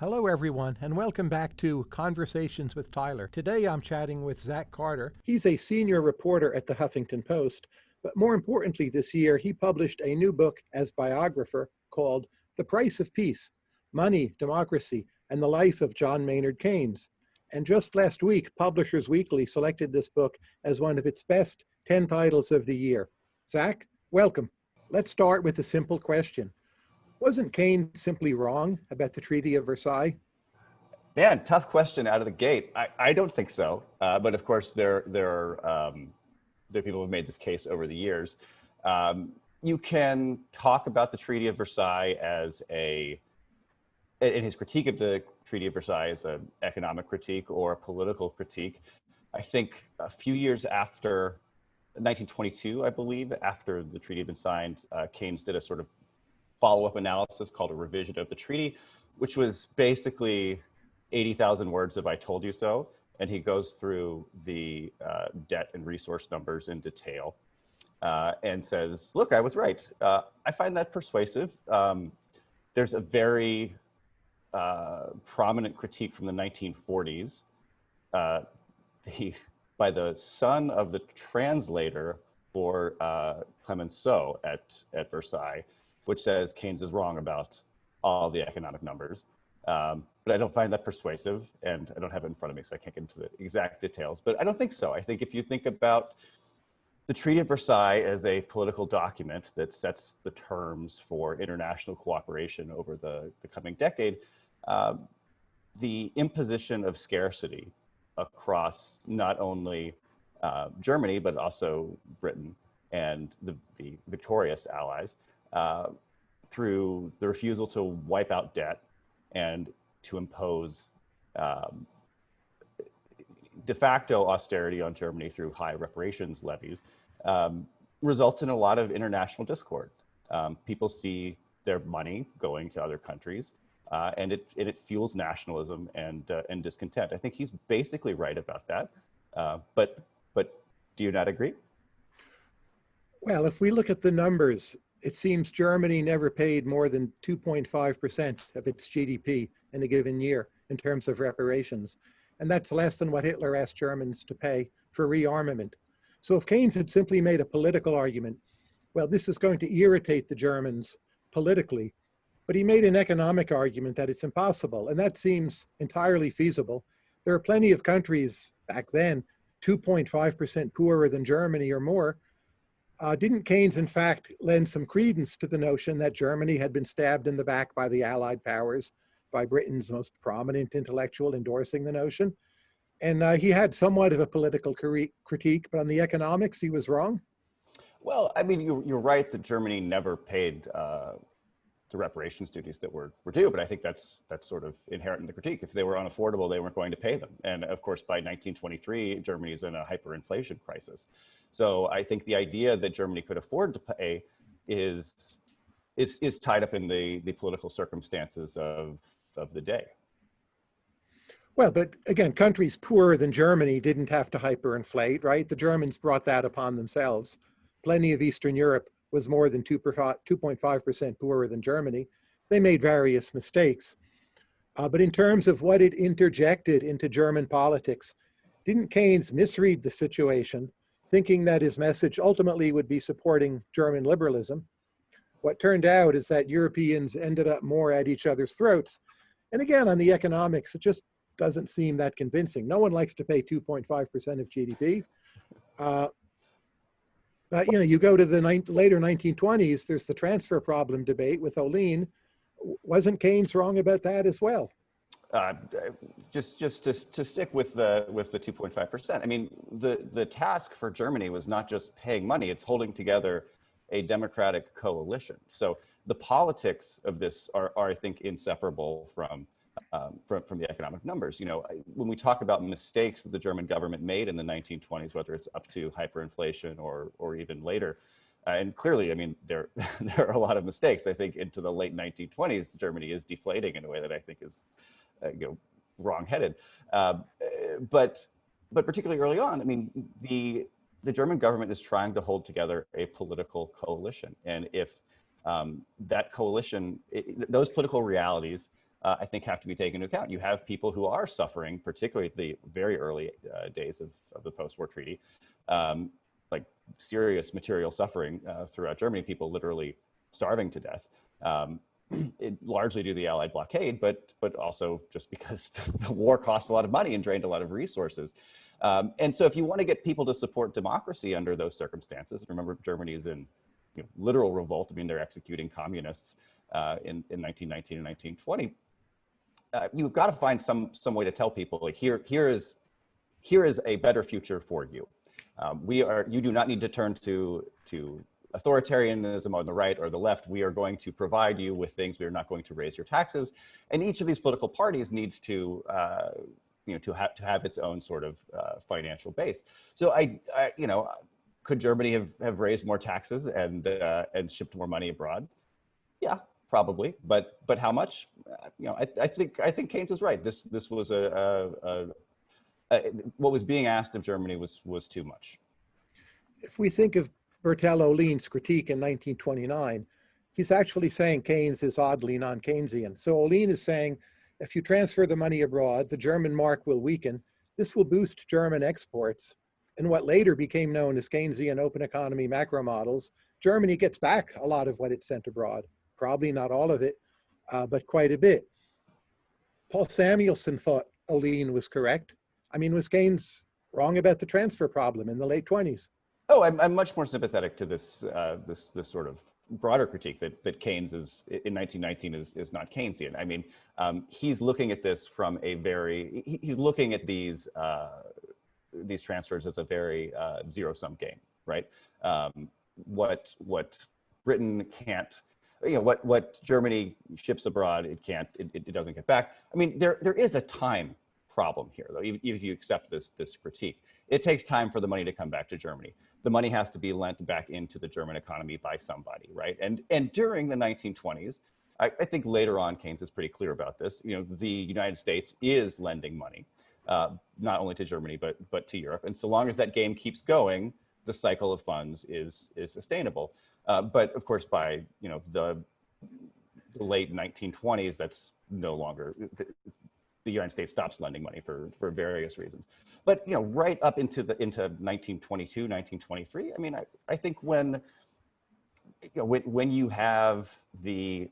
Hello, everyone, and welcome back to Conversations with Tyler. Today I'm chatting with Zach Carter. He's a senior reporter at the Huffington Post, but more importantly, this year he published a new book as biographer called The Price of Peace Money, Democracy, and the Life of John Maynard Keynes. And just last week, Publishers Weekly selected this book as one of its best 10 titles of the year. Zach, welcome. Let's start with a simple question. Wasn't Keynes simply wrong about the Treaty of Versailles? Man, tough question out of the gate. I, I don't think so. Uh, but of course, there, there, um, there are people who have made this case over the years. Um, you can talk about the Treaty of Versailles as a, in his critique of the Treaty of Versailles as an economic critique or a political critique. I think a few years after 1922, I believe, after the treaty had been signed, uh, Keynes did a sort of follow-up analysis called a revision of the treaty, which was basically 80,000 words of I told you so. And he goes through the uh, debt and resource numbers in detail uh, and says, look, I was right. Uh, I find that persuasive. Um, there's a very uh, prominent critique from the 1940s uh, the, by the son of the translator for uh, Clemenceau at, at Versailles, which says Keynes is wrong about all the economic numbers. Um, but I don't find that persuasive and I don't have it in front of me, so I can't get into the exact details, but I don't think so. I think if you think about the Treaty of Versailles as a political document that sets the terms for international cooperation over the, the coming decade, um, the imposition of scarcity across not only uh, Germany, but also Britain and the, the victorious allies uh, through the refusal to wipe out debt and to impose um, de facto austerity on Germany through high reparations levies um, results in a lot of international discord. Um, people see their money going to other countries uh, and it, it, it, fuels nationalism and, uh, and discontent. I think he's basically right about that. Uh, but, but do you not agree? Well, if we look at the numbers, it seems Germany never paid more than 2.5% of its GDP in a given year in terms of reparations. And that's less than what Hitler asked Germans to pay for rearmament. So if Keynes had simply made a political argument, well, this is going to irritate the Germans politically, but he made an economic argument that it's impossible, and that seems entirely feasible. There are plenty of countries back then, 2.5% poorer than Germany or more, uh, didn't Keynes, in fact, lend some credence to the notion that Germany had been stabbed in the back by the Allied powers, by Britain's most prominent intellectual endorsing the notion? And uh, he had somewhat of a political critique, but on the economics, he was wrong. Well, I mean, you're, you're right that Germany never paid uh, the reparations duties that were, were due, but I think that's that's sort of inherent in the critique. If they were unaffordable, they weren't going to pay them. And of course, by 1923, Germany is in a hyperinflation crisis. So I think the idea that Germany could afford to pay is is is tied up in the the political circumstances of of the day. Well, but again, countries poorer than Germany didn't have to hyperinflate, right? The Germans brought that upon themselves. Plenty of Eastern Europe was more than 2.5% poorer than Germany. They made various mistakes. Uh, but in terms of what it interjected into German politics, didn't Keynes misread the situation thinking that his message ultimately would be supporting German liberalism. What turned out is that Europeans ended up more at each other's throats. And again, on the economics, it just doesn't seem that convincing. No one likes to pay 2.5% of GDP. Uh, but you know, you go to the later 1920s, there's the transfer problem debate with Ohlin. Wasn't Keynes wrong about that as well? Uh, just just to, to stick with the with the 2.5 percent. I mean, the the task for Germany was not just paying money; it's holding together a democratic coalition. So the politics of this are, are I think, inseparable from, um, from from the economic numbers. You know, when we talk about mistakes that the German government made in the 1920s, whether it's up to hyperinflation or or even later. Uh, and clearly, I mean, there there are a lot of mistakes. I think into the late 1920s, Germany is deflating in a way that I think is you know, wrong-headed. Uh, but, but particularly early on, I mean, the, the German government is trying to hold together a political coalition. And if um, that coalition, it, those political realities uh, I think have to be taken into account. You have people who are suffering, particularly the very early uh, days of, of the post-war treaty, um, like serious material suffering uh, throughout Germany, people literally starving to death. Um, it, largely due to the Allied blockade, but but also just because the war cost a lot of money and drained a lot of resources. Um, and so if you want to get people to support democracy under those circumstances, remember Germany is in you know, literal revolt. I mean, they're executing communists uh, in, in 1919 and 1920. Uh, you've got to find some some way to tell people like here here is here is a better future for you. Um, we are you do not need to turn to to authoritarianism on the right or the left. We are going to provide you with things. We are not going to raise your taxes. And each of these political parties needs to uh, you know to have to have its own sort of uh, financial base. So I, I you know could Germany have, have raised more taxes and uh, and shipped more money abroad? Yeah, probably, but but how much? Uh, you know, I, I think I think Keynes is right. This this was a, a, a, what was being asked of Germany was was too much. If we think of Bertil Ohlin's critique in 1929, he's actually saying Keynes is oddly non-Keynesian. So Ohlin is saying, if you transfer the money abroad, the German mark will weaken. This will boost German exports. In what later became known as Keynesian open economy macro models, Germany gets back a lot of what it sent abroad probably not all of it, uh, but quite a bit. Paul Samuelson thought Ohlín was correct. I mean, was Keynes wrong about the transfer problem in the late 20s? Oh, I'm, I'm much more sympathetic to this, uh, this, this sort of broader critique that, that Keynes is in 1919 is, is not Keynesian. I mean, um, he's looking at this from a very, he, he's looking at these, uh, these transfers as a very uh, zero sum game, right? Um, what, what Britain can't you know, what, what Germany ships abroad, it can't, it, it doesn't get back. I mean, there, there is a time problem here, though, even, even if you accept this, this critique. It takes time for the money to come back to Germany. The money has to be lent back into the German economy by somebody, right? And, and during the 1920s, I, I think later on Keynes is pretty clear about this. You know, the United States is lending money, uh, not only to Germany, but, but to Europe. And so long as that game keeps going, the cycle of funds is, is sustainable. Uh, but of course, by you know the, the, late 1920s, that's no longer the, the, United States stops lending money for for various reasons. But you know, right up into the into 1922, 1923. I mean, I, I think when you know when when you have the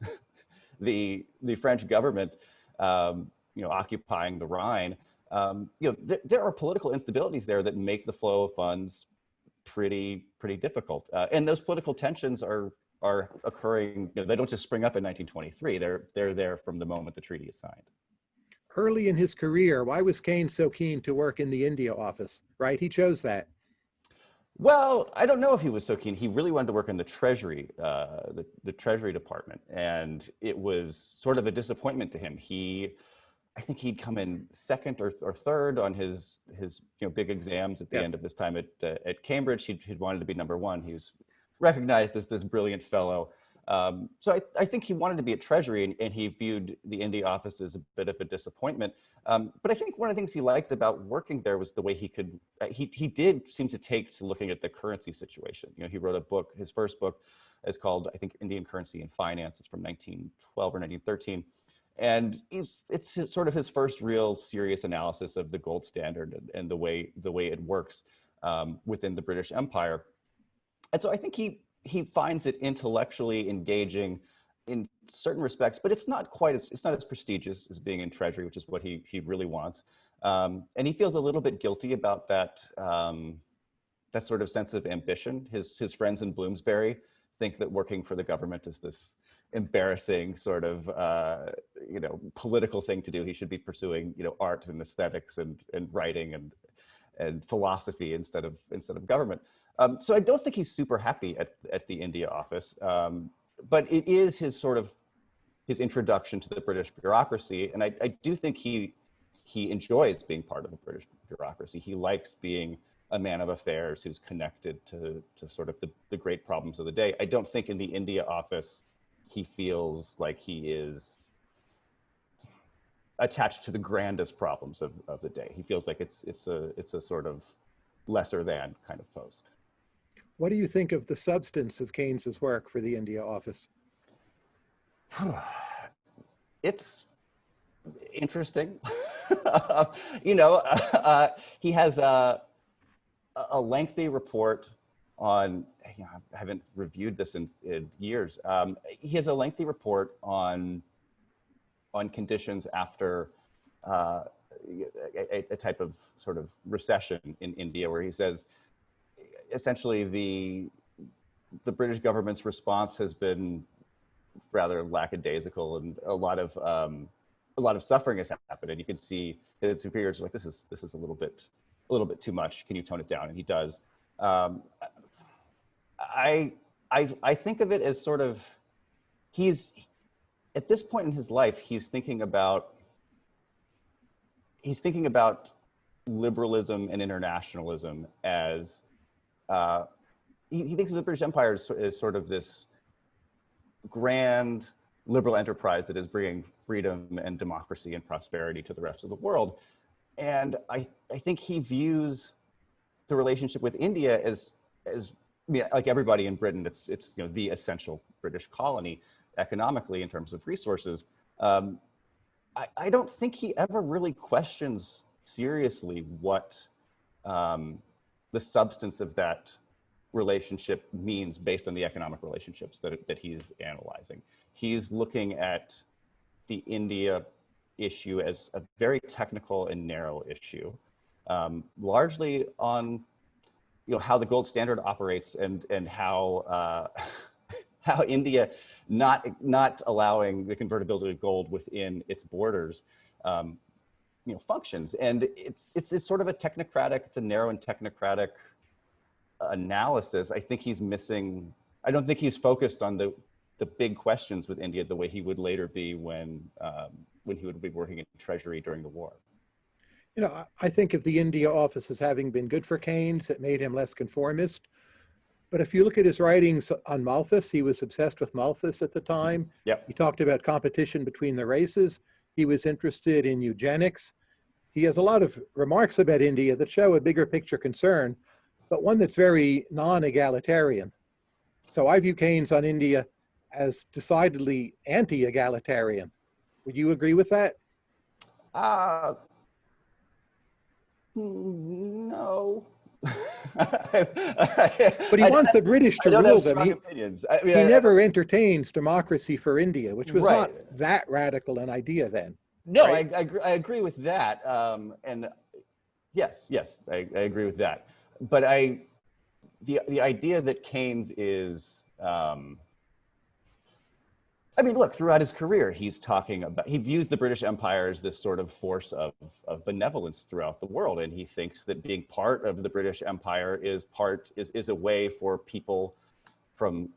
the the French government um, you know occupying the Rhine. Um, you know, th there are political instabilities there that make the flow of funds pretty pretty difficult. Uh, and those political tensions are are occurring. You know, they don't just spring up in 1923. They're they're there from the moment the treaty is signed. Early in his career, why was Keynes so keen to work in the India office? Right, he chose that. Well, I don't know if he was so keen. He really wanted to work in the Treasury, uh, the, the Treasury Department, and it was sort of a disappointment to him. He I think he'd come in second or, or third on his his you know big exams at the yes. end of his time at uh, at Cambridge. He'd, he'd wanted to be number one. He was recognized as this brilliant fellow. Um, so I, I think he wanted to be at Treasury and, and, he viewed the India office as a bit of a disappointment. Um, but I think one of the things he liked about working there was the way he could, uh, he, he did seem to take to looking at the currency situation. You know, he wrote a book, his first book is called, I think, Indian Currency and Finance. It's from 1912 or 1913 and he's it's sort of his first real serious analysis of the gold standard and, and the way the way it works um, within the British Empire. And so I think he he finds it intellectually engaging in certain respects, but it's not quite as it's not as prestigious as being in Treasury, which is what he he really wants. Um, and he feels a little bit guilty about that um, that sort of sense of ambition. His his friends in Bloomsbury think that working for the government is this embarrassing sort of uh, you know political thing to do. He should be pursuing you know art and aesthetics and and writing and and philosophy instead of instead of government. Um, so I don't think he's super happy at at the India office, um, but it is his sort of his introduction to the British bureaucracy, and I, I do think he he enjoys being part of the British bureaucracy. He likes being a man of affairs who's connected to, to sort of the, the great problems of the day. I don't think in the India office, he feels like he is attached to the grandest problems of, of the day. He feels like it's it's a it's a sort of lesser than kind of post. What do you think of the substance of Keynes's work for the India office? it's interesting. you know, uh, he has a, a lengthy report on, you know, I haven't reviewed this in, in years. Um, he has a lengthy report on, on conditions after uh, a, a, type of sort of recession in India where he says, essentially the, the British government's response has been rather lackadaisical and a lot of, um, a lot of suffering has happened and you can see his superiors are like, this is, this is a little bit, a little bit too much. Can you tone it down? And he does. Um, I, I, I think of it as sort of, he's, at this point in his life, he's thinking about, he's thinking about liberalism and internationalism as, uh, he, he, thinks of the British Empire as, as sort of this grand liberal enterprise that is bringing freedom and democracy and prosperity to the rest of the world. And I, I think he views the relationship with India as, as I mean, like everybody in Britain, it's, it's you know, the essential British colony economically in terms of resources. Um, I, I don't think he ever really questions seriously what um, the substance of that relationship means based on the economic relationships that, that he's analyzing. He's looking at the India issue as a very technical and narrow issue, um, largely on you know how the gold standard operates and and how uh, how India not not allowing the convertibility of gold within its borders um, you know functions and it's it's it's sort of a technocratic it's a narrow and technocratic analysis I think he's missing I don't think he's focused on the the big questions with India the way he would later be when um, when he would be working in Treasury during the war. You know, I think of the India office as having been good for Keynes, it made him less conformist. But if you look at his writings on Malthus, he was obsessed with Malthus at the time. Yep. He talked about competition between the races. He was interested in eugenics. He has a lot of remarks about India that show a bigger picture concern, but one that's very non-egalitarian. So I view Keynes on India as decidedly anti-egalitarian. Would you agree with that? Uh, no. But he wants I, the British to rule them. He, I mean, he I, never entertains democracy for India, which was right. not that radical an idea then. No, right? I, I, agree with that. Um, and yes, yes, I, agree with that. But I, the the idea that Keynes is um, I mean, look, throughout his career, he's talking about, he views the British Empire as this sort of force of, of benevolence throughout the world. And he thinks that being part of the British Empire is part, is, is a way for people from,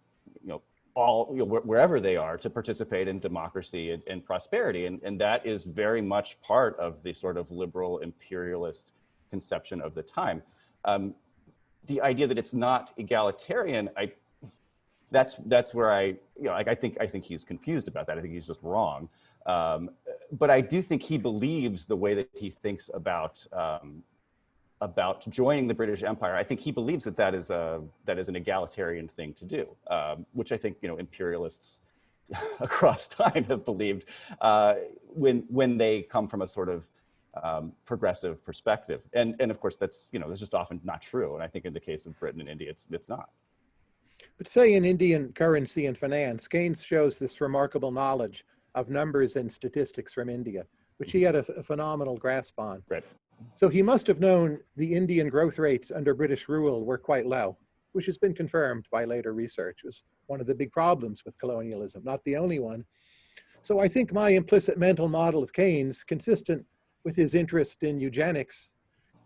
you know, all, you know, wherever they are to participate in democracy and, and prosperity. And, and that is very much part of the sort of liberal imperialist conception of the time. Um, the idea that it's not egalitarian, I that's that's where I you know like I think I think he's confused about that. I think he's just wrong. Um, but I do think he believes the way that he thinks about um, about joining the British Empire. I think he believes that that is a that is an egalitarian thing to do, um, which I think you know imperialists across time have believed uh, when when they come from a sort of um, progressive perspective. And and of course that's you know that's just often not true. And I think in the case of Britain and India, it's it's not. But say in Indian currency and finance, Keynes shows this remarkable knowledge of numbers and statistics from India, which he mm-hmm. had a, a phenomenal grasp on. Right. So he must have known the Indian growth rates under British rule were quite low, which has been confirmed by later research. It was one of the big problems with colonialism, not the only one. So I think my implicit mental model of Keynes, consistent with his interest in eugenics,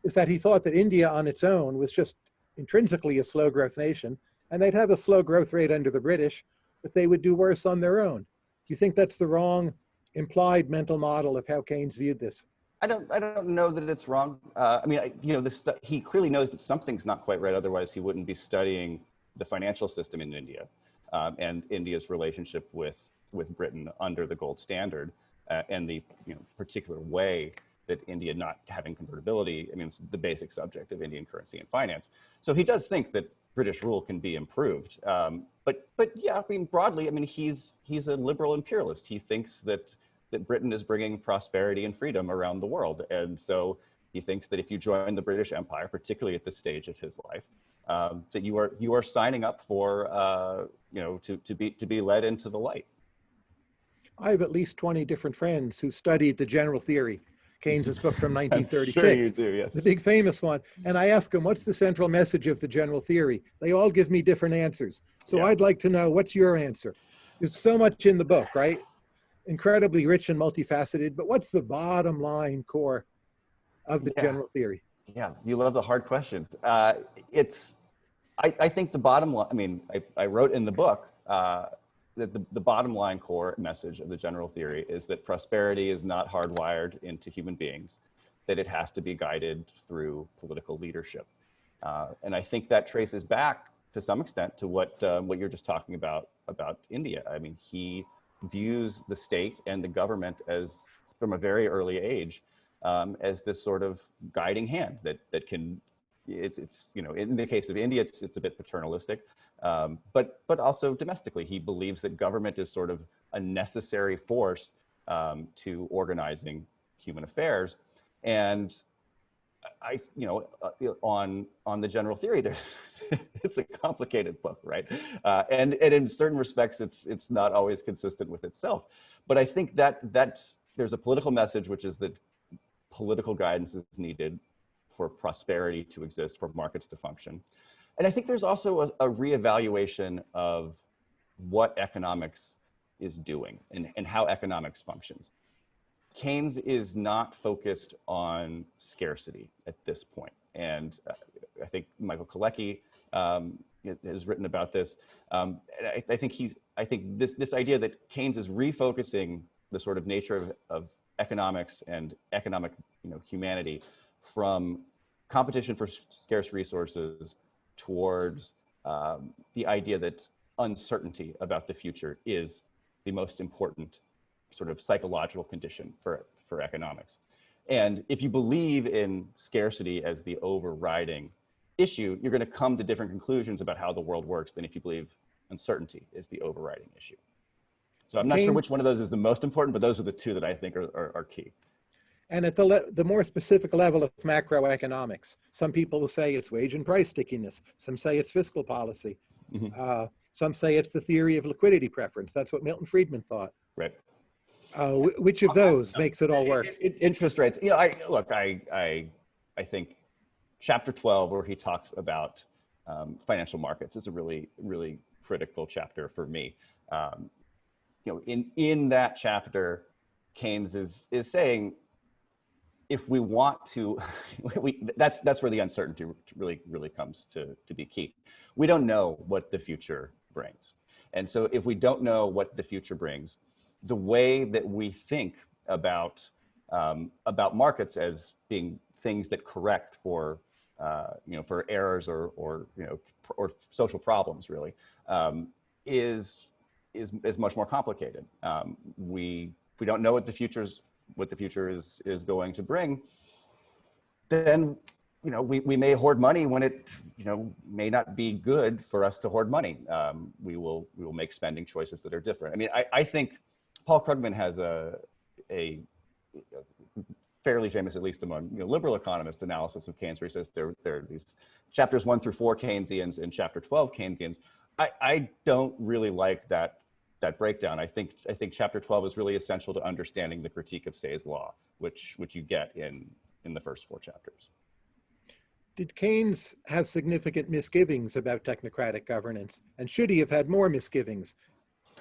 is that he thought that India on its own was just intrinsically a slow growth nation and they'd have a slow growth rate under the British, but they would do worse on their own. Do you think that's the wrong implied mental model of how Keynes viewed this? I don't, I don't know that it's wrong. Uh, I mean, I, you know, this, he clearly knows that something's not quite right. Otherwise, he wouldn't be studying the financial system in India um, and India's relationship with, with Britain under the gold standard uh, and the you know, particular way that India not having convertibility, I mean, it's the basic subject of Indian currency and finance. So he does think that British rule can be improved. Um, but but yeah, I mean broadly, I mean he's he's a liberal imperialist. He thinks that that Britain is bringing prosperity and freedom around the world. And so he thinks that if you join the British Empire, particularly at this stage of his life, um, that you are you are signing up for uh, you know to to be to be led into the light. I have at least 20 different friends who studied the general theory, Keynes's book from 1936. sure you do, yes. The big famous one. And I ask them, what's the central message of the general theory? They all give me different answers. So Yeah. I'd like to know, what's your answer? There's so much in the book, right? Incredibly rich and multifaceted, but what's the bottom line core of the Yeah. general theory? Yeah, you love the hard questions. Uh, it's, I, I think the bottom line, I mean, I, I wrote in the book uh, that the, the bottom line core message of the general theory is that prosperity is not hardwired into human beings, that it has to be guided through political leadership. Uh, and I think that traces back to some extent to what, um, what you're just talking about, about India. I mean, he views the state and the government as, from a very early age, um, as this sort of guiding hand that that can it's it's you know in the case of India it's it's a bit paternalistic um, but but also domestically he believes that government is sort of a necessary force um, to organizing human affairs. And I you know uh, on on the general theory there it's a complicated book right? Uh, and and in certain respects it's it's not always consistent with itself. But I think that that there's a political message which is that political guidance is needed for prosperity to exist, for markets to function. And I think there's also a, a reevaluation of what economics is doing and, and how economics functions. Keynes is not focused on scarcity at this point. And uh, I think Michael Kalecki um, has written about this. Um, I, I, think he's, I think this, this idea that Keynes is refocusing the sort of nature of, of economics and economic you know, humanity from competition for scarce resources towards um, the idea that uncertainty about the future is the most important sort of psychological condition for, for economics. And if you believe in scarcity as the overriding issue, you're going to come to different conclusions about how the world works than if you believe uncertainty is the overriding issue. So I'm not sure which one of those is the most important, but those are the two that I think are, are, are key. And at the, le the more specific level of macroeconomics, some people will say it's wage and price stickiness. Some say it's fiscal policy. Mhm. Uh, some say it's the theory of liquidity preference. That's what Milton Friedman thought. Right. Uh, wh- which of those makes it all work? Interest rates. You know, I look. I I I think chapter twelve, where he talks about um, financial markets, is a really really critical chapter for me. Um, you know, in in that chapter, Keynes is is saying if we want to, we, that's that's where the uncertainty really really comes to to be key. We don't know what the future brings, and so if we don't know what the future brings, the way that we think about um, about markets as being things that correct for uh, you know for errors or or you know or social problems really um, is is is much more complicated. Um, we we don't know what the future's what the future is is going to bring. Then you know we we may hoard money when it you know may not be good for us to hoard money. Um, we will we will make spending choices that are different. I mean I I think Paul Krugman has a a fairly famous, at least among you know, liberal economists, analysis of Keynes, where he says there, there are these chapters one through four Keynesians and chapter 12 Keynesians. I, I don't really like that, that breakdown. I think, I think chapter 12 is really essential to understanding the critique of Say's law, which, which you get in, in the first four chapters. Did Keynes have significant misgivings about technocratic governance? And should he have had more misgivings,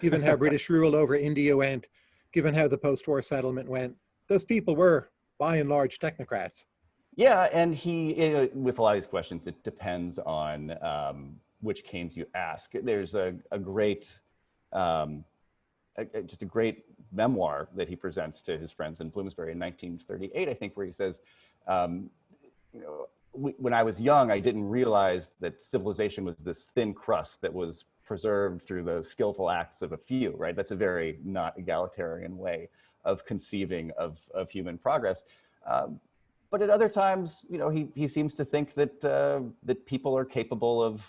given how British rule over India went, given how the post-war settlement went? Those people were, by and large, technocrats. Yeah, and he, uh, with a lot of these questions, it depends on um, which Keynes you ask. There's a, a great, um, a, a- just a great memoir that he presents to his friends in Bloomsbury in 1938, I think, where he says, um, you know, w- when I was young, I didn't realize that civilization was this thin crust that was preserved through the skillful acts of a few, right? That's a very not egalitarian way of conceiving of, of human progress. Um, but at other times, you know, he, he seems to think that, uh, that people are capable of,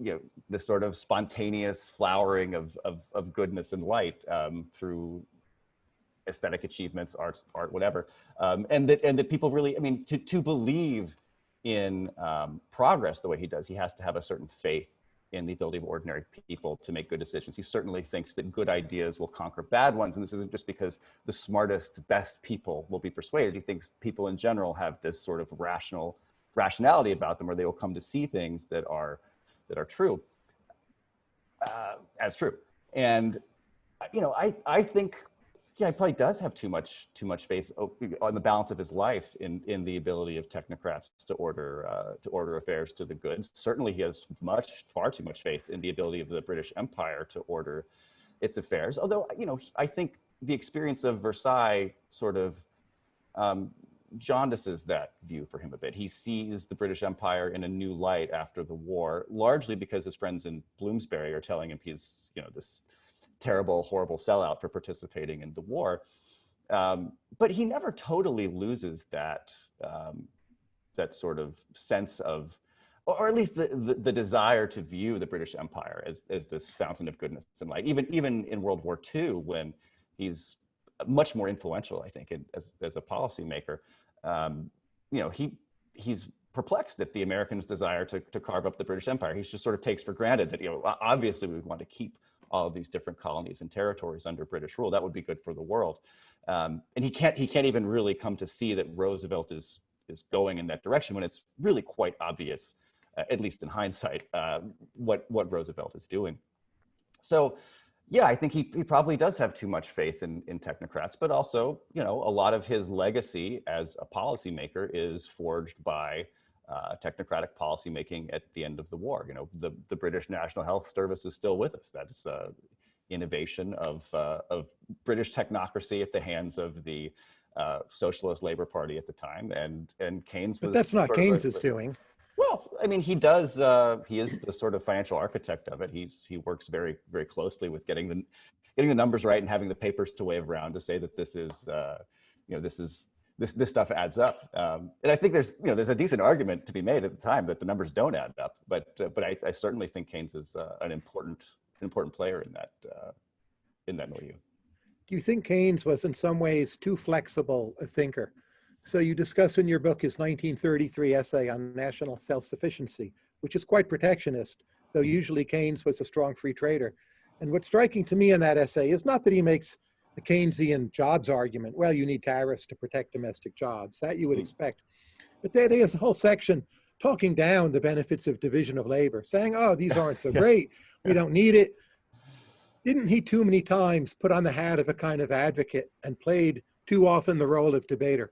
you know, this sort of spontaneous flowering of, of, of goodness and light um, through aesthetic achievements, art, art, whatever, um, and that and that people really, I mean, to to believe in um, progress the way he does, he has to have a certain faith in the ability of ordinary people to make good decisions. He certainly thinks that good ideas will conquer bad ones, and this isn't just because the smartest, best people will be persuaded. He thinks people in general have this sort of rational rationality about them, or they will come to see things that are that are true uh, as true. And you know, I I think yeah, he probably does have too much too much faith on the balance of his life in in the ability of technocrats to order uh, to order affairs to the goods. Certainly, he has much far too much faith in the ability of the British Empire to order its affairs. Although you know, I think the experience of Versailles sort of um, jaundices that view for him a bit. He sees the British Empire in a new light after the war, largely because his friends in Bloomsbury are telling him he's you know this terrible, horrible sellout for participating in the war. Um, but he never totally loses that um, that sort of sense of, or at least the, the, the, desire to view the British Empire as, as this fountain of goodness and light. Even even in World War II, when he's much more influential, I think, in, as as a policymaker, um, you know, he he's perplexed at the Americans' desire to, to carve up the British Empire. He just sort of takes for granted that, you know, obviously we want to keep all of these different colonies and territories under British rule. That would be good for the world. Um, and he can't he can't even really come to see that Roosevelt is is going in that direction when it's really quite obvious, uh, at least in hindsight, uh, what what Roosevelt is doing. So, yeah, I think he he probably does have too much faith in in technocrats, but also you know a lot of his legacy as a policymaker is forged by uh, technocratic policymaking at the end of the war. You know, the, the British National Health Service is still with us. That is uh, innovation of, uh, of British technocracy at the hands of the uh, Socialist Labor Party at the time. And, and Keynes But that's not Keynes's doing. Well, I mean, he does, uh, he is the sort of financial architect of it. He's, he works very, very closely with getting the, getting the numbers right and having the papers to wave around to say that this is, uh, you know, this is this this stuff adds up. Um, and I think there's you know there's a decent argument to be made at the time that the numbers don't add up. But uh, but I, I, certainly think Keynes is uh, an important important player in that uh, in that milieu. Do you think Keynes was in some ways too flexible a thinker? So you discuss in your book his 1933 essay on national self-sufficiency, which is quite protectionist, though usually Keynes was a strong free trader. And what's striking to me in that essay is not that he makes the Keynesian jobs argument, well, you need tariffs to protect domestic jobs. That you would hmm. expect. But there is a whole section talking down the benefits of division of labor, saying, oh, these aren't so great. We don't need it. Didn't he too many times put on the hat of a kind of advocate and played too often the role of debater?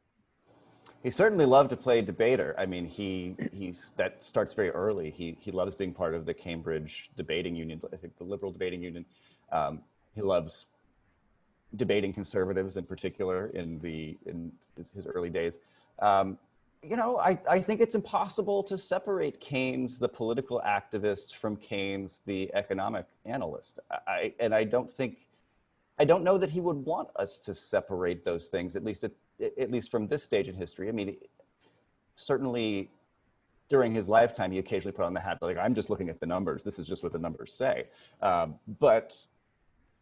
He certainly loved to play debater. I mean, he he's that starts very early. He he loves being part of the Cambridge debating union. I think the liberal debating union. Um, he loves debating conservatives in particular in the in his, early days. Um, you know, I, I think it's impossible to separate Keynes, the political activist, from Keynes, the economic analyst. I, and I don't think, I don't know that he would want us to separate those things, at least at, at least from this stage in history. I mean, certainly during his lifetime, he occasionally put on the hat, like, I'm just looking at the numbers. This is just what the numbers say. Um, but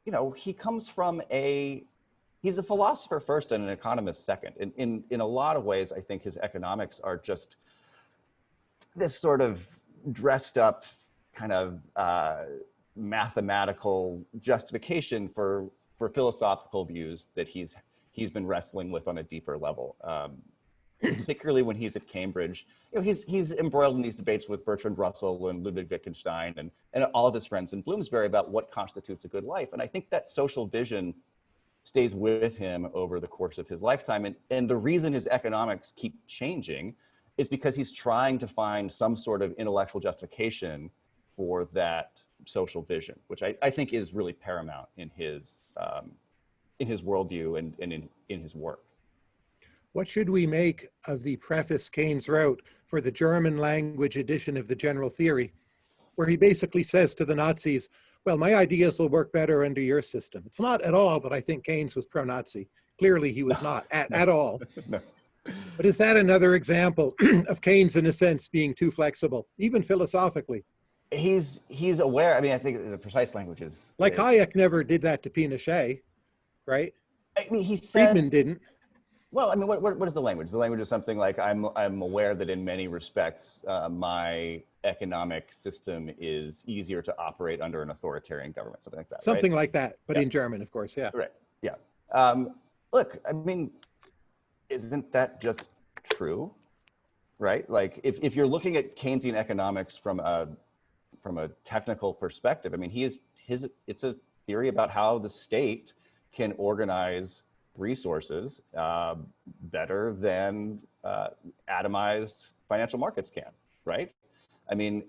you know, he comes from a, he's a philosopher first and an economist second. In, in, in a lot of ways, I think his economics are just this sort of dressed up kind of uh, mathematical justification for, for philosophical views that he's, he's been wrestling with on a deeper level. Um, particularly when he's at Cambridge. You know, he's he's embroiled in these debates with Bertrand Russell and Ludwig Wittgenstein and, and all of his friends in Bloomsbury about what constitutes a good life. And I think that social vision stays with him over the course of his lifetime. And, and the reason his economics keep changing is because he's trying to find some sort of intellectual justification for that social vision, which I, I think is really paramount in his um, in his worldview and, and in, in his work. What should we make of the preface Keynes wrote for the German language edition of the General Theory, where he basically says to the Nazis, well, my ideas will work better under your system. It's not at all that I think Keynes was pro-Nazi. Clearly he was not at, at all. no. But is that another example of Keynes, in a sense, being too flexible, even philosophically? He's he's aware. I mean, I think the precise language is like is, Hayek never did that to Pinochet, right? I mean, he said, Friedman didn't. well, I mean, what, what, what is the language? The language is something like, I'm, I'm aware that in many respects, uh, my economic system is easier to operate under an authoritarian government, something like that. right? Something like that, but Yeah. in German, of course, yeah. Right. Yeah. Um, look, I mean, isn't that just true? Right? Like if, if you're looking at Keynesian economics from a from a technical perspective, I mean, he is his it's a theory about how the state can organize resources uh, better than uh, atomized financial markets can, right? I mean,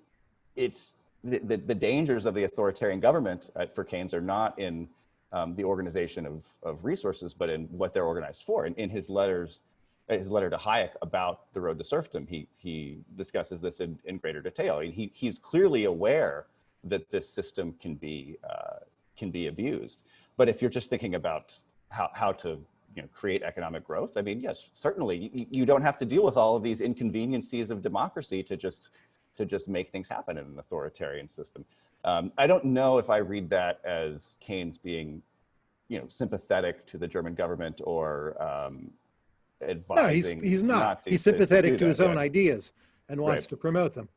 it's the, the, the dangers of the authoritarian government uh, for Keynes are not in um, the organization of, of resources, but in what they're organized for. And in his letters, his letter to Hayek about the road to serfdom, he, he discusses this in, in greater detail. He, he's clearly aware that this system can be, uh, can be abused. But if you're just thinking about how, how to you know, create economic growth, I mean, yes, certainly you, you don't have to deal with all of these inconveniences of democracy to just, to just make things happen in an authoritarian system. Um, I don't know if I read that as Keynes being, you know, sympathetic to the German government or um, No, he's, he's not. Nazis He's to- to sympathetic to that, his own yeah. ideas and wants Right. to promote them.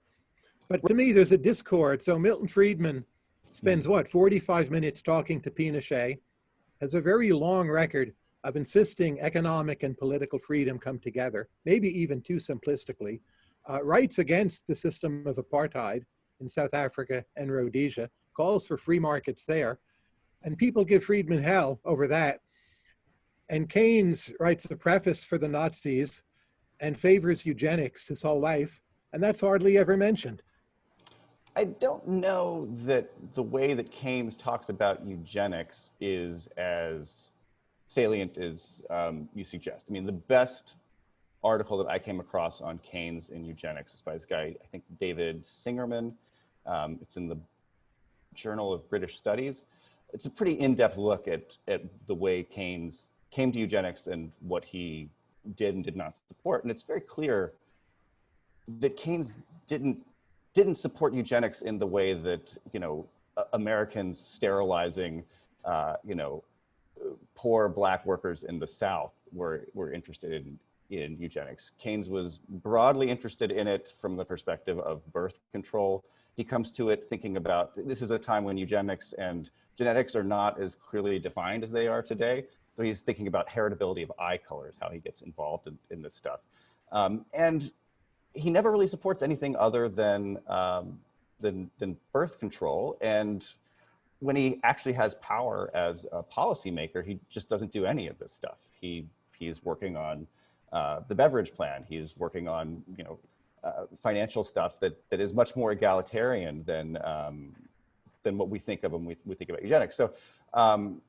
But to me, there's a discord. So Milton Friedman spends what, 45 minutes talking to Pinochet, has a very long record of insisting economic and political freedom come together, maybe even too simplistically, uh, writes against the system of apartheid in South Africa and Rhodesia, calls for free markets there, and people give Friedman hell over that. And Keynes writes a preface for the Nazis and favors eugenics his whole life, and that's hardly ever mentioned. I don't know that the way that Keynes talks about eugenics is as salient as um, you suggest. I mean, the best article that I came across on Keynes and eugenics is by this guy, I think David Singerman. Um, it's in the Journal of British Studies. It's a pretty in-depth look at, at the way Keynes came to eugenics and what he did and did not support. And it's very clear that Keynes didn't didn't support eugenics in the way that you know Americans sterilizing uh, you know poor black workers in the South were were interested in in eugenics. Keynes was broadly interested in it from the perspective of birth control. He comes to it thinking about this is a time when eugenics and genetics are not as clearly defined as they are today. So he's thinking about heritability of eye colors, how he gets involved in, in this stuff. Um, and he never really supports anything other than, um, than, than birth control. And when he actually has power as a policymaker, he just doesn't do any of this stuff. He, he's working on uh, the Beveridge plan. He's working on, you know, uh, financial stuff that, that is much more egalitarian than, um, than what we think of when we, we think about eugenics. So um,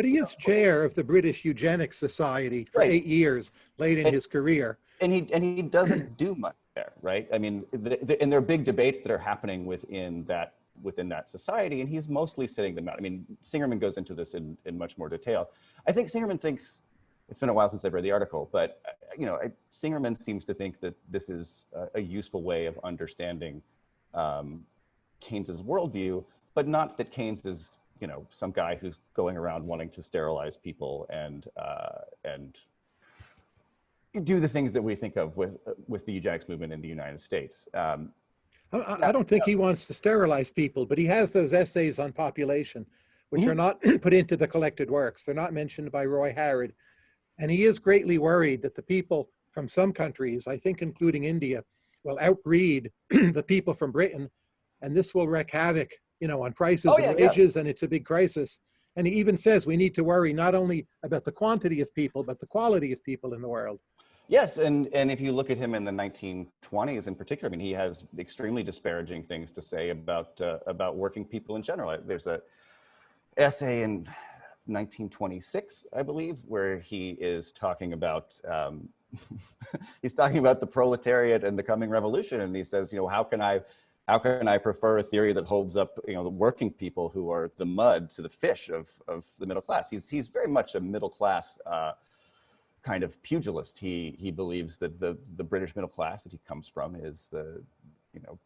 But he is chair of the British Eugenics Society for Right. eight years late in And- his career. and he and he doesn't do much there, right? I mean, the, the, and there are big debates that are happening within that within that society, and he's mostly sitting them out. I mean, Singerman goes into this in, in much more detail. I think Singerman thinks it's been a while since I've read the article, but you know, I, Singerman seems to think that this is a, a useful way of understanding um, Keynes's worldview, but not that Keynes is you know some guy who's going around wanting to sterilize people and uh, and do the things that we think of with with the eugenics movement in the United States. Um, I- I, don't think he wants to sterilize people, but he has those essays on population, which Mhm. are not put into the collected works. They're not mentioned by Roy Harrod. And he is greatly worried that the people from some countries, I think including India, will outbreed the people from Britain. And this will wreak havoc, you know, on prices Oh, and yeah, yeah. wages, and it's a big crisis. And he even says we need to worry not only about the quantity of people, but the quality of people in the world. yes, and and if you look at him in the 1920s in particular, I mean, he has extremely disparaging things to say about uh, about working people in general. There's a essay in 1926, I believe, where he is talking about um, he's talking about the proletariat and the coming revolution, and he says, you know, how can I how can I prefer a theory that holds up, you know, the working people who are the mud to the fish of of the middle class? He's he's very much a middle class uh, kind of pugilist. He he believes that the the British middle class that he comes from is the you know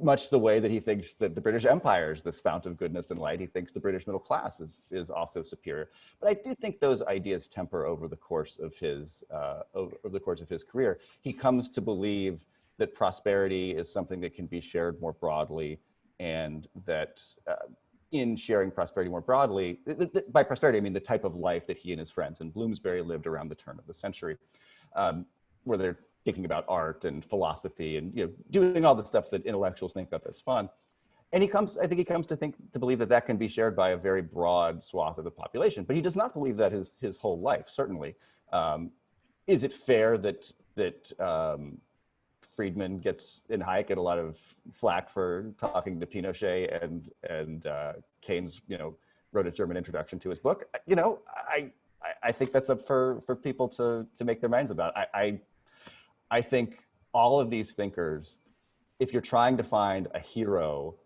much the way that he thinks that the British Empire is this fount of goodness and light, he thinks the British middle class is, is also superior. But I do think those ideas temper over the course of his uh, over, over the course of his career. He comes to believe that prosperity is something that can be shared more broadly, and that uh, in sharing prosperity more broadly, by prosperity I mean the type of life that he and his friends in Bloomsbury lived around the turn of the century, um, where they're thinking about art and philosophy and you know doing all the stuff that intellectuals think of as fun. And he comes, I think he comes to think to believe that that can be shared by a very broad swath of the population, but he does not believe that his his whole life. Certainly, um, is it fair that that um, Friedman gets in Hayek get a lot of flack for talking to Pinochet and and uh, Keynes, you know, wrote a German introduction to his book. You know, I I, think that's up for for people to to make their minds about. I, I I think all of these thinkers, if you're trying to find a hero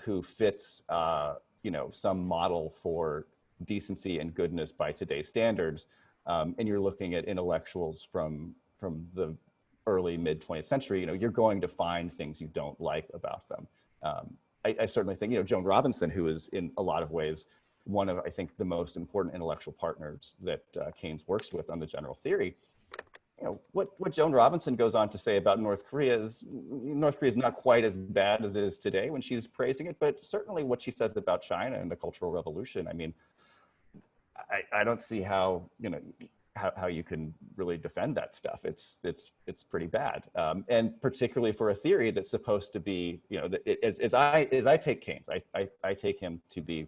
who fits, uh, you know, some model for decency and goodness by today's standards, um, and you're looking at intellectuals from from the early mid 20th century, you know, you're going to find things you don't like about them. Um, I, I, certainly think, you know, Joan Robinson, who is in a lot of ways one of, I think, the most important intellectual partners that uh, Keynes works with on the general theory, you know, what, what Joan Robinson goes on to say about North Korea is North Korea is not quite as bad as it is today when she's praising it, but certainly what she says about China and the Cultural Revolution, I mean, I, I don't see how, you know, how, how you can really defend that stuff. It's, it's, it's pretty bad. Um, and particularly for a theory that's supposed to be, you know, as, as, I, as I take Keynes, I, I, I take him to be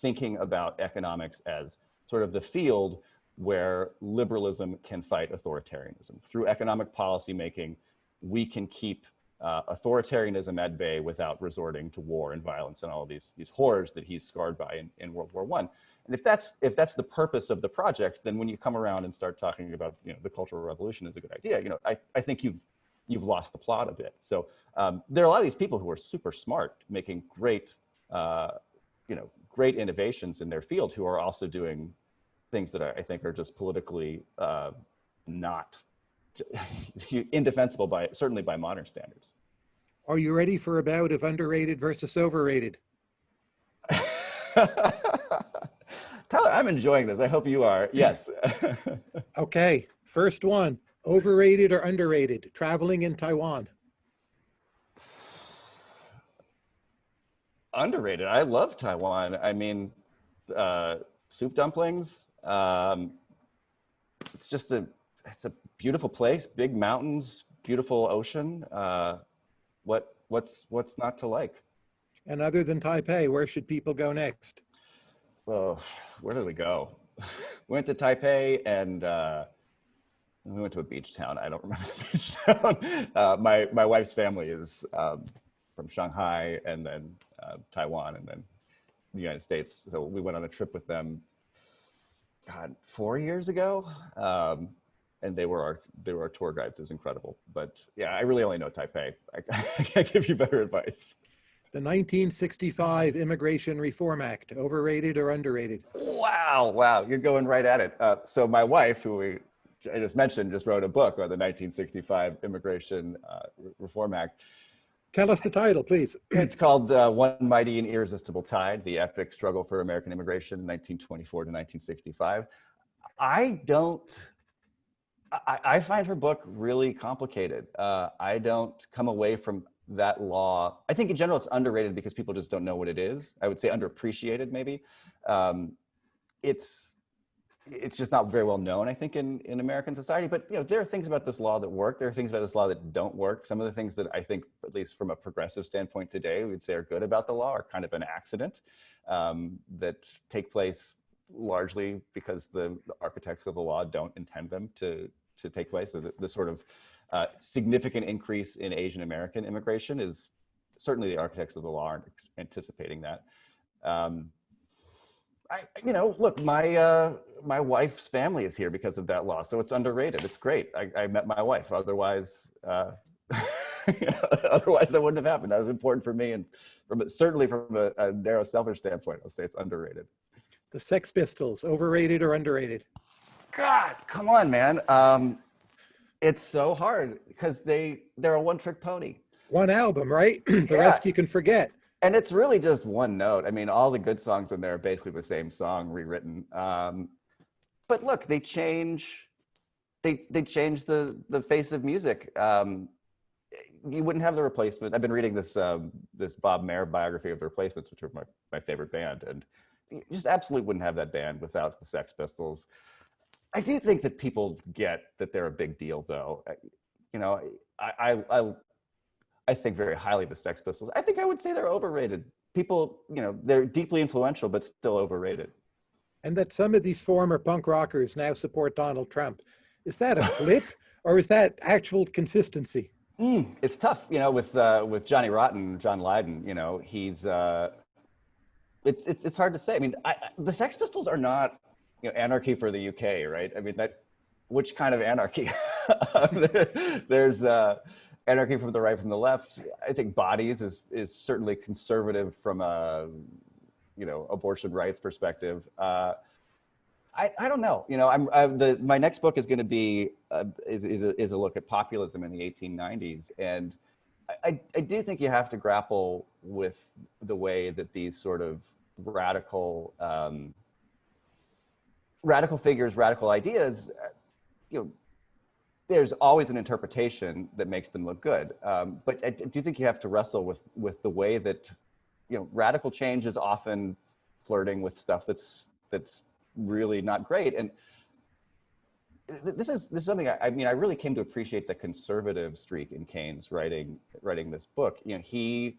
thinking about economics as sort of the field where liberalism can fight authoritarianism. Through economic policy making, we can keep uh, authoritarianism at bay without resorting to war and violence and all of these, these horrors that he's scarred by in, in World War One. And if that's, if that's the purpose of the project, then when you come around and start talking about you know, the Cultural Revolution is a good idea, you know, I, I think you've, you've lost the plot a bit. So um, there are a lot of these people who are super smart, making great, uh, you know, great innovations in their field who are also doing things that I think are just politically uh, not indefensible by certainly by modern standards. Are you ready for a bout of underrated versus overrated? Tyler, I'm enjoying this. I hope you are. Yes. okay. First one, overrated or underrated, traveling in Taiwan? Underrated. I love Taiwan. I mean, uh, soup dumplings, um, it's just a, it's a beautiful place, big mountains, beautiful ocean. Uh, what, what's, what's not to like? And other than Taipei, where should people go next? Oh, where did we go? we went to Taipei and uh, we went to a beach town. I don't remember the beach town. Uh, my, my wife's family is um, from Shanghai and then uh, Taiwan and then the United States. So we went on a trip with them God, four years ago. Um, and they were our they were our tour guides. It was incredible. But yeah, I really only know Taipei. I, I can't give you better advice. The 1965 Immigration Reform Act, overrated or underrated? Wow, wow, you're going right at it. Uh, so my wife, who we I just mentioned, just wrote a book on the 1965 Immigration uh, Reform Act. Tell us the title, please. It's called uh, One Mighty and Irresistible Tide, The Epic Struggle for American Immigration, 1924 to 1965. I don't, I, I find her book really complicated. Uh, I don't come away from that law. I think in general it's underrated because people just don't know what it is. I would say underappreciated maybe. Um, it's, it's just not very well known, I think, in, in American society. But you know, there are things about this law that work. There are things about this law that don't work. Some of the things that I think, at least from a progressive standpoint today, we would say are good about the law are kind of an accident um, that take place largely because the, the, architects of the law don't intend them to, to take place. So the, the sort of uh, significant increase in Asian American immigration is certainly the architects of the law aren't anticipating that. Um, I, you know, look, my uh, my wife's family is here because of that law, so it's underrated. It's great. I, I met my wife. Otherwise, uh, otherwise that wouldn't have happened. That was important for me, and from certainly from a, a narrow selfish standpoint, I'll say it's underrated. The Sex Pistols, overrated or underrated? God, come on, man. Um, it's so hard because they they're a one trick pony. one album, right? the Yeah. rest you can forget. and it's really just one note. I mean, all the good songs in there are basically the same song rewritten. Um, but look, they change. They they change the the face of music. Um, you wouldn't have the replacement. I've been reading this um, this Bob Mehr biography of the Replacements, which are my my favorite band, and you just absolutely wouldn't have that band without the Sex Pistols. I do think that people get that they're a big deal, though. You know, I I, I I think very highly of the Sex Pistols. I think I would say they're overrated. People, you know, they're deeply influential, but still overrated. And that some of these former punk rockers now support Donald Trump. Is that a flip or is that actual consistency? Mm, it's tough, you know, with uh, with Johnny Rotten, John Lydon. You know, he's uh, it's it's it's hard to say. I mean, I, I- the Sex Pistols are not, you know, anarchy for the UK, right? I mean, that which kind of anarchy? There's uh, anarchy from the right, from the left. I think Bodies is is certainly conservative from a, you know, abortion rights perspective. Uh, I, I don't know. You know, I'm I, the my next book is going to be uh, is is a, is a look at populism in the 1890s, and I, I I do think you have to grapple with the way that these sort of radical um, radical figures, radical ideas, you know, there's always an interpretation that makes them look good. Um, but I do think you have to wrestle with with the way that you know radical change is often flirting with stuff that's that's really not great. And this is this is something I, I mean I really came to appreciate the conservative streak in Keynes writing writing this book. You know he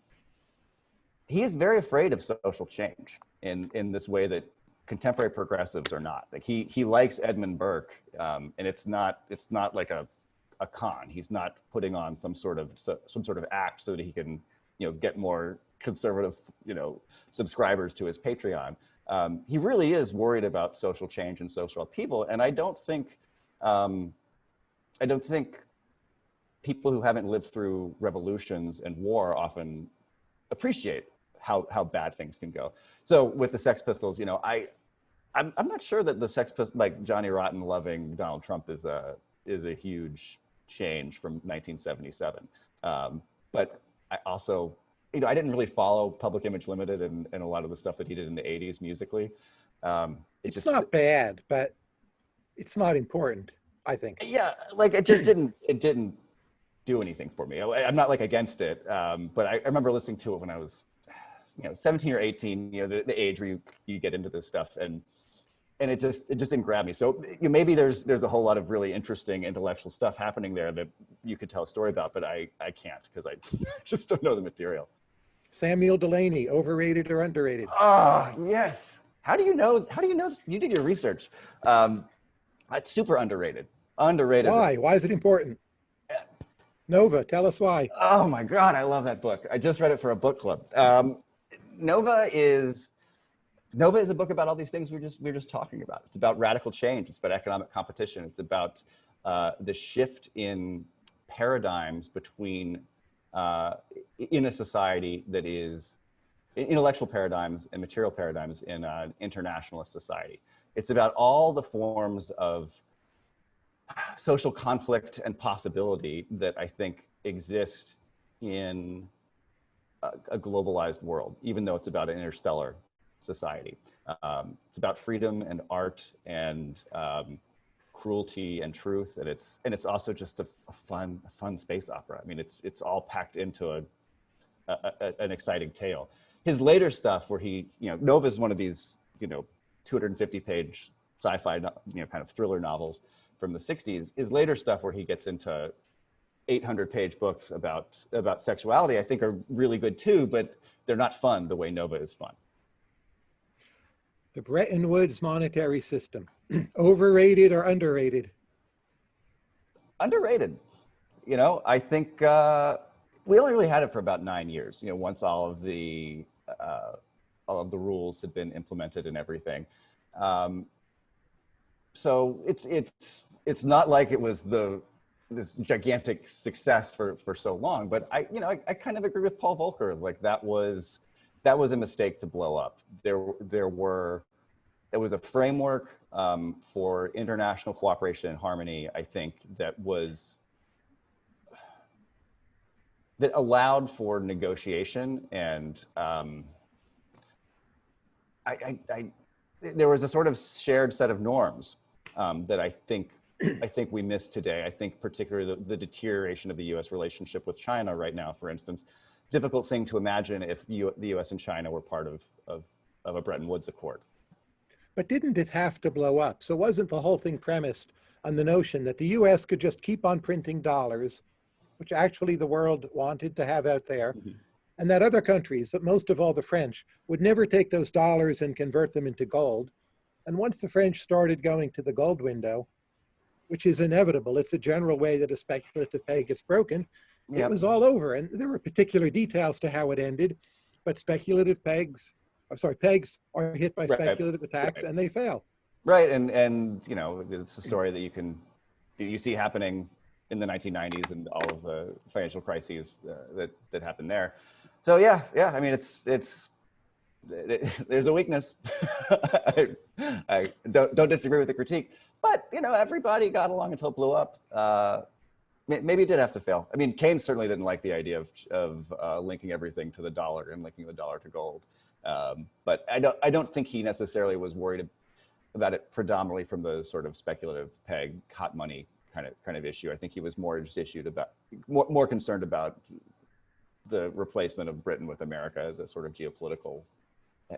he is very afraid of social change in in this way that contemporary progressives are not. Like he he likes Edmund Burke, um, and it's not it's not like a a con. He's not putting on some sort of so, some sort of act so that he can you know get more conservative you know subscribers to his Patreon. Um, he really is worried about social change and social upheaval, and I don't think um, I don't think people who haven't lived through revolutions and war often appreciate how how bad things can go. So with the Sex Pistols, you know, I I'm I'm not sure that the Sex Pistols like Johnny Rotten loving Donald Trump is a is a huge change from 1977. Um, but I also you know I didn't really follow Public Image Limited and, and a lot of the stuff that he did in the 80s musically. Um, it It's just- not bad, but it's not important, I think. yeah like it just didn't it didn't do anything for me I, i'm not like against it um, but I, I remember listening to it when i was you know 17 or 18 you know the, the age where you, you get into this stuff and and it just it just didn't grab me so you know, maybe there's there's a whole lot of really interesting intellectual stuff happening there that you could tell a story about but i i can't because i just don't know the material Samuel Delany, overrated or underrated? Oh, yes. How do you know? How do you know this? You did your research. Um, it's super underrated. Underrated. Why? Why is it important? Nova, tell us why. Oh my God, I love that book. I just read it for a book club. Um, Nova is Nova is a book about all these things we are just we are just talking about. It's about radical change. It's about economic competition. It's about uh, the shift in paradigms between uh, in a society that is intellectual paradigms and material paradigms in an internationalist society. It's about all the forms of social conflict and possibility that I think exist in a, globalized world, even though it's about an interstellar society. Um, it's about freedom and art and um, cruelty and truth, and it's and it's also just a, a fun, a fun space opera. I mean, it's it's all packed into a, a, a an exciting tale. His later stuff, where he, you know, Nova is one of these, you know, 250 page sci-fi, you know, kind of thriller novels from the 60s. His later stuff, where he gets into 800 page books about about sexuality, I think are really good too, but they're not fun the way Nova is fun. The Bretton Woods monetary system, overrated or underrated? underrated. You know, I think uh, we only really had it for about nine years. You know, once all of the uh, all of the rules had been implemented and everything. Um, so it's it's it's not like it was the this gigantic success for for so long. But I you know I, I kind of agree with Paul Volcker. Like that was that was a mistake to blow up. There there were it was a framework um, for international cooperation and harmony, I think, that was that allowed for negotiation and um, I, I, I, there was a sort of shared set of norms um, that I think I think we miss today. I think particularly the, the, deterioration of the U.S. relationship with China right now, for instance, difficult thing to imagine if you, the U.S. and China were part of, of, of a Bretton Woods Accord. But didn't it have to blow up? So wasn't the whole thing premised on the notion that the US could just keep on printing dollars, which actually the world wanted to have out there, Mhm. and that other countries, but most of all the French, would never take those dollars and convert them into gold. And once the French started going to the gold window, which is inevitable, it's a general way that a speculative peg gets broken, it was all over. And there were particular details to how it ended, but speculative pegs, I'm sorry, pegs are hit by Right. speculative attacks Right. and they fail. Right, and and you know it's a story that you can you see happening in the 1990s and all of the financial crises uh, that that happened there. So yeah, yeah. I mean, it's it's there's a weakness. I, I don't don't disagree with the critique, but you know everybody got along until it blew up. Uh, maybe it did have to fail. I mean, Keynes certainly didn't like the idea of of uh, linking everything to the dollar and linking the dollar to gold. Um, but I don't I don't think he necessarily was worried about it predominantly from the sort of speculative peg hot money kind of kind of issue. I think he was more just issued about more, more concerned about the replacement of Britain with America as a sort of geopolitical,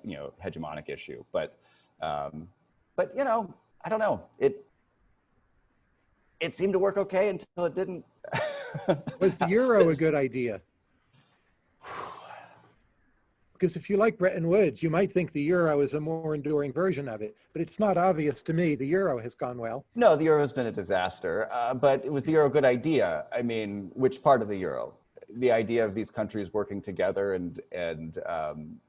you know, hegemonic issue. But um, but you know, I don't know. It it seemed to work okay until it didn't. Was the euro a good idea? Because if you like Bretton Woods, you might think the euro is a more enduring version of it, but it's not obvious to me the euro has gone well. No, the euro's been a disaster. Uh, but was the euro a good idea? I mean, which part of the euro? The idea of these countries working together and and um,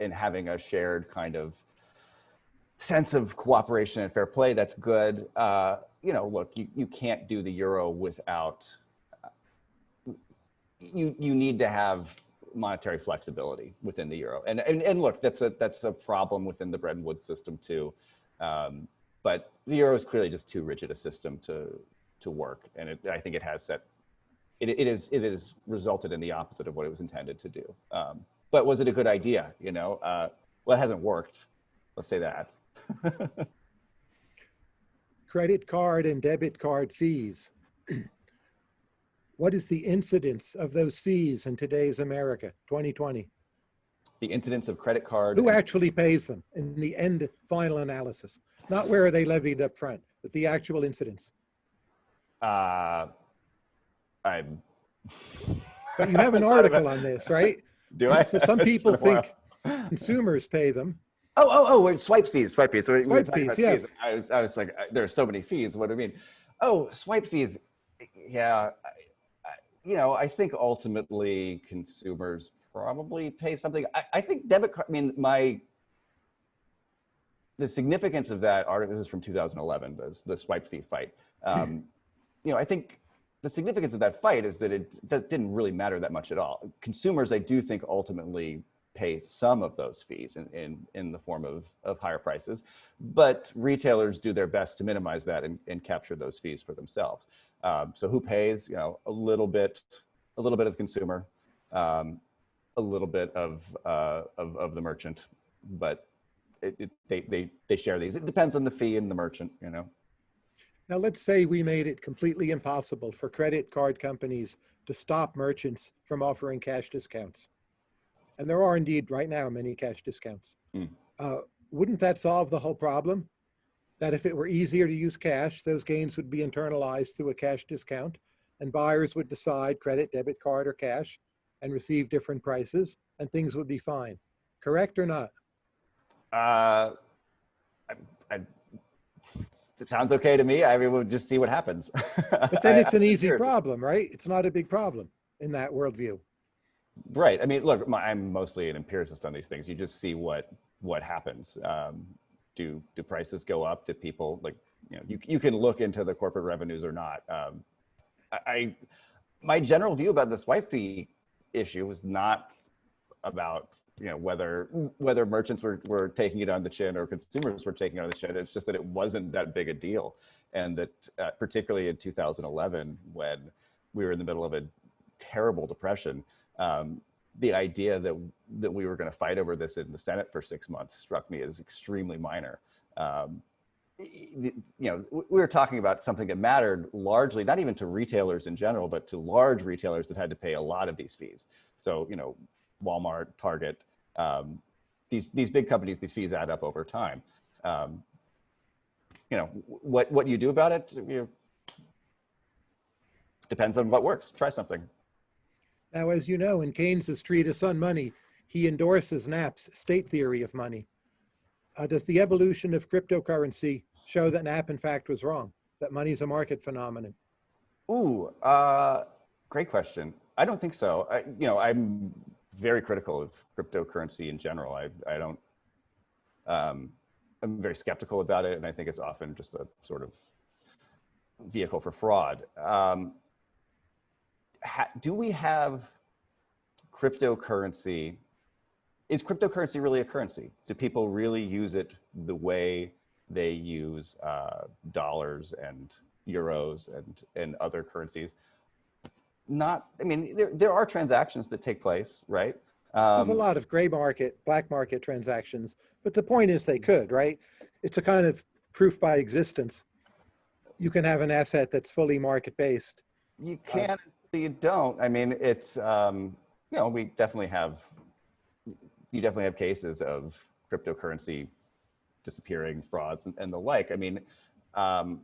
and having a shared kind of sense of cooperation and fair play. That's good. Uh, you know, look, you, you can't do the euro without. You you need to have monetary flexibility within the euro, and and and look, that's a that's a problem within the Bretton Woods system too. Um, but the euro is clearly just too rigid a system to to work, and it, I think it has set. It, it is it has resulted in the opposite of what it was intended to do. Um, but was it a good idea? You know, uh, well, it hasn't worked. Let's say that. Credit card and debit card fees. What is the incidence of those fees in today's America, 2020? the incidence of credit card. Who actually pays them in the end final analysis? Not where are they levied up front, but the actual incidence. Uh, I'm. But you have an article on this, right? Do I? So some people think consumers pay them. Oh, oh, oh, wait, swipe fees, swipe fees. We- we were Swipe talking fees, yes. I was, I was like, uh, there are so many fees. What do you mean? Oh, swipe fees. Yeah, I, I, you know, I think ultimately consumers probably pay something. I, I think debit card. I mean, my the significance of that article. This is from 2011. The, the swipe fee fight. Um, you know, I think the significance of that fight is that it that didn't really matter that much at all. Consumers, I do think, ultimately pay some of those fees in, in, in the form of, of higher prices, but retailers do their best to minimize that and, and capture those fees for themselves. Um, so who pays? You know, a little bit, a little bit of the consumer, um, a little bit of, uh, of of the merchant, but it, it, they they they share these. It depends on the fee and the merchant. You know. Now, let's say we made it completely impossible for credit card companies to stop merchants from offering cash discounts. And there are indeed right now many cash discounts. Mm. Uh, wouldn't that solve the whole problem? That if it were easier to use cash, those gains would be internalized through a cash discount and buyers would decide credit, debit card, or cash and receive different prices and things would be fine. Correct or not? Uh, I, I, it sounds okay to me. I mean, we'll just see what happens. But then it's an easy problem, right? It's not a big problem in that worldview. Right. I mean, look, my, I'm mostly an empiricist on these things. You just see what what happens. Um, do do prices go up? Do people like you know you you can look into the corporate revenues or not. Um, I, I my general view about this swipe fee issue was not about you know whether whether merchants were, were taking it on the chin or consumers were taking it on the chin it's just that it wasn't that big a deal and that uh, particularly in 2011 when we were in the middle of a terrible depression, um, the idea that that we were going to fight over this in the Senate for six months struck me as extremely minor. Um, you know, we were talking about something that mattered largely, not even to retailers in general, but to large retailers that had to pay a lot of these fees. So, you know, Walmart, Target, um, these these big companies, these fees add up over time. Um, you know, what what you do about it you know, depends on what works. Try something. Now, as you know, in Keynes's treatise on money, he endorses Knapp's state theory of money. Uh, does the evolution of cryptocurrency show that Knapp, in fact, was wrong, that money is a market phenomenon? Ooh, uh, great question. I don't think so. I, you know, I'm very critical of cryptocurrency in general. I, I don't, um, I'm very skeptical about it, and I think it's often just a sort of vehicle for fraud. Um, do we have cryptocurrency? Is cryptocurrency really a currency? Do people really use it the way they use uh, dollars and euros and, and other currencies? Not, I mean, there, there are transactions that take place, right? Um, There's a um, lot of gray market, black market transactions, but the point is they could, right? It's a kind of proof by existence. You can have an asset that's fully market based. You can, uh, you don't. I mean, it's, um, you know, we definitely have, you definitely have cases of cryptocurrency disappearing, frauds, and, and the like. I mean, um,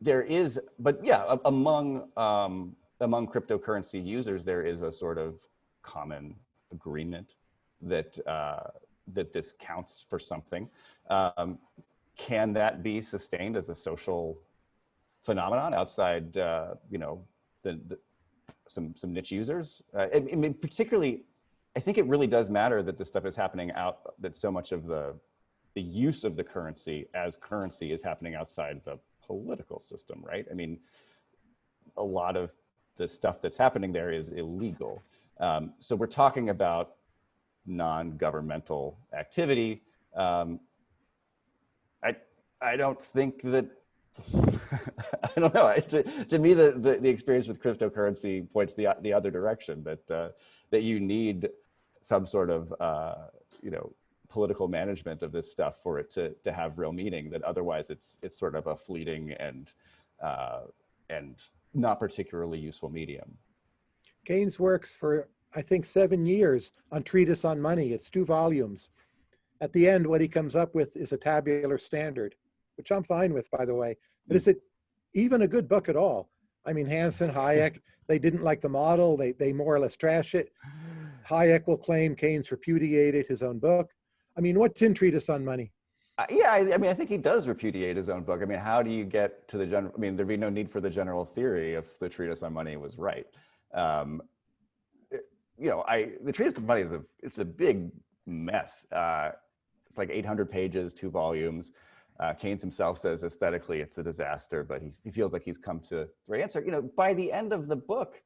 there is, but yeah, among um, among cryptocurrency users, there is a sort of common agreement that uh, that this counts for something. Um, can that be sustained as a social phenomenon outside, uh, you know, the, the, some some niche users? Uh, I, mean, particularly, I think it really does matter that this stuff is happening out. That so much of the the use of the currency as currency is happening outside the political system, right? I mean, a lot of the stuff that's happening there is illegal. Um, so we're talking about non-governmental activity. Um, I I don't think that I don't know. To, to me, the, the, the experience with cryptocurrency points the the other direction that uh, that you need some sort of uh, you know political management of this stuff for it to to have real meaning. That otherwise, it's it's sort of a fleeting and uh, and not particularly useful medium. Keynes works for I think seven years on treatise on money. It's two volumes. At the end, what he comes up with is a tabular standard, which I'm fine with, by the way. But hmm. is it even a good book at all? I mean, Hansen, Hayek, they didn't like the model. They, they more or less trash it. Hayek will claim Keynes repudiated his own book. I mean, what's in Treatise on Money? Uh, yeah, I, I, mean, I think he does repudiate his own book. I mean, how do you get to the general? I mean, there'd be no need for the general theory if the Treatise on Money was right. Um, it, you know, I the Treatise on Money is a it's a big mess. Uh, it's like 800 pages, two volumes. Uh, Keynes himself says aesthetically it's a disaster, but he, he feels like he's come to the right answer. You know, by the end of the book,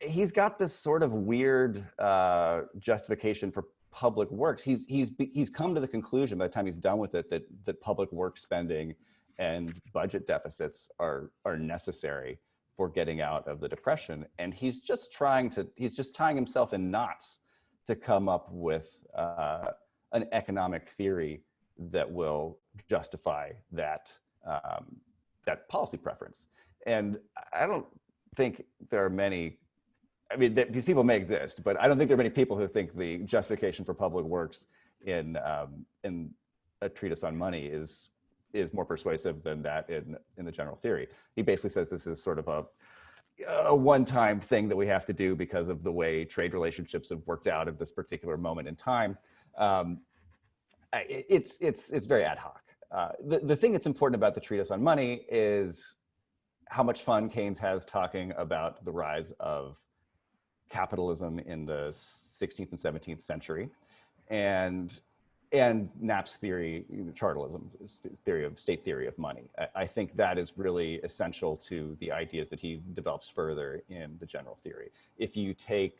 he's got this sort of weird uh, justification for public works. He's he's he's come to the conclusion by the time he's done with it that that public work spending and budget deficits are are necessary for getting out of the depression. And he's just trying to he's just tying himself in knots to come up with uh, an economic theory that will justify that um, that policy preference. And I don't think there are many. I mean, th these people may exist, but I don't think there are many people who think the justification for public works in um, in a treatise on money is is more persuasive than that in in the general theory. He basically says this is sort of a a one-time thing that we have to do because of the way trade relationships have worked out at this particular moment in time. Um, it's it's it's very ad hoc. Uh, the, the thing that's important about the treatise on money is how much fun Keynes has talking about the rise of capitalism in the 16th and 17th century and and Knapp's theory, chartalism, theory of state theory of money. I, I, think that is really essential to the ideas that he develops further in the general theory. If you take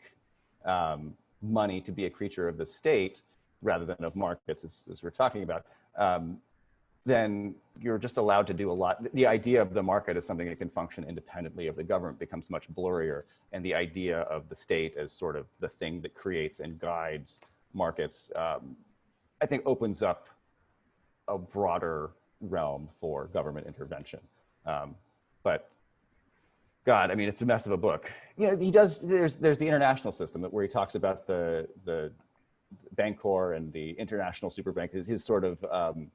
um, money to be a creature of the state rather than of markets, as, as we're talking about, um, then you're just allowed to do a lot. The idea of the market as something that can function independently of the government becomes much blurrier. And the idea of the state as sort of the thing that creates and guides markets, um, I think opens up a broader realm for government intervention. Um, but God, I mean, it's a mess of a book. You know, he does, there's, there's the international system where he talks about the, the bank Bancor and the international super bank, his, his sort of, um,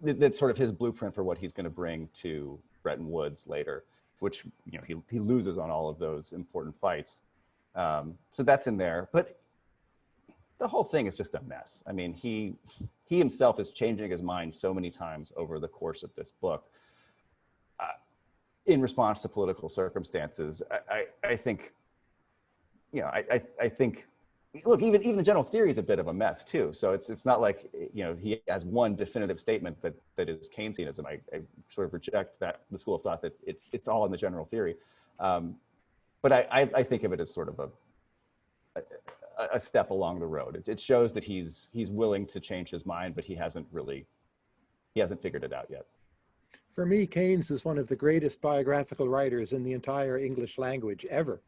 that's sort of his blueprint for what he's going to bring to Bretton Woods later, which you know he he loses on all of those important fights. Um, so that's in there, but the whole thing is just a mess. I mean, he he himself is changing his mind so many times over the course of this book. Uh, in response to political circumstances, I, I, I think, you know, I, I, I think look, even even the general theory is a bit of a mess too. So it's it's not like you know he has one definitive statement that that is Keynesianism. I, I sort of reject that the school of thought that it's it's all in the general theory. Um, but I, I, I think of it as sort of a a, a step along the road. It, it shows that he's he's willing to change his mind, but he hasn't really he hasn't figured it out yet. For me, Keynes is one of the greatest biographical writers in the entire English language ever.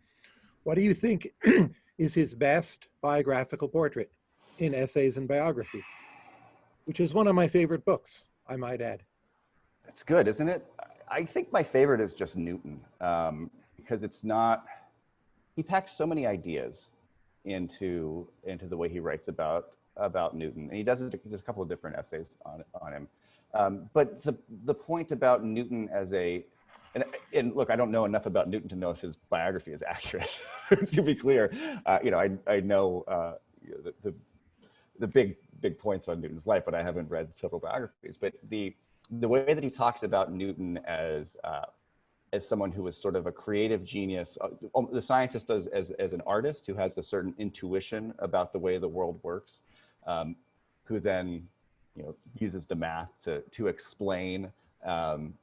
What do you think is his best biographical portrait in Essays in Biography, which is one of my favorite books, I might add. That's good, isn't it? I think my favorite is just Newton um, because it's not, he packs so many ideas into, into the way he writes about, about Newton. And he does it, there's a couple of different essays on, on him. Um, but the, the point about Newton as a and, and look, I don't know enough about Newton to know if his biography is accurate. to be clear, uh, you know, I I know uh, the, the, the big big points on Newton's life, but I haven't read several biographies. But the the way that he talks about Newton as uh, as someone who was sort of a creative genius, uh, um, the scientist as, as as an artist who has a certain intuition about the way the world works, um, who then you know uses the math to to explain um,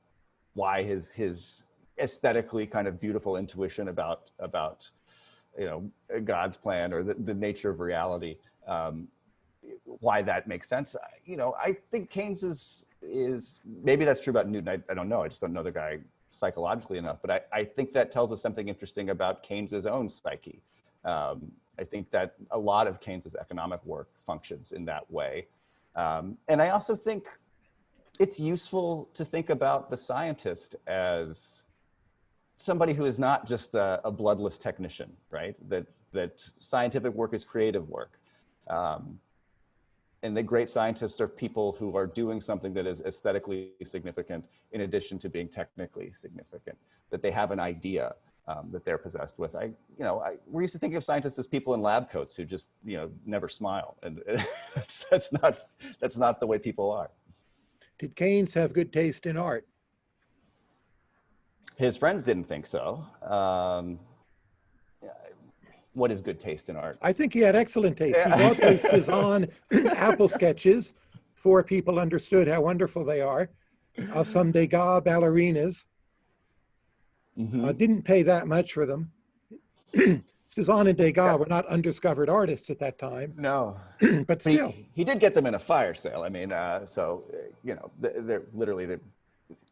why his his aesthetically kind of beautiful intuition about about you know God's plan or the, the nature of reality, um, why that makes sense. You know, I think Keynes is is maybe that's true about Newton. I, I don't know. I just don't know the guy psychologically enough, but I, I think that tells us something interesting about Keynes's own psyche. Um, I think that a lot of Keynes's economic work functions in that way. Um, and I also think it's useful to think about the scientist as somebody who is not just a, a bloodless technician, right? That, that scientific work is creative work. Um, and the great scientists are people who are doing something that is aesthetically significant in addition to being technically significant, that they have an idea um, that they're possessed with. I, you know, I, we're used to thinking of scientists as people in lab coats who just, you know, never smile. And that's, that's, not, that's not the way people are. Did Keynes have good taste in art? His friends didn't think so. Um, what is good taste in art? I think he had excellent taste. Yeah. He bought those Cezanne apple sketches. Four people understood how wonderful they are. Uh, some Degas ballerinas. Mm -hmm. uh, didn't pay that much for them. Cezanne and Degas yeah. were not undiscovered artists at that time. No, but still, he, he, did get them in a fire sale. I mean, uh, so you know, they're literally the,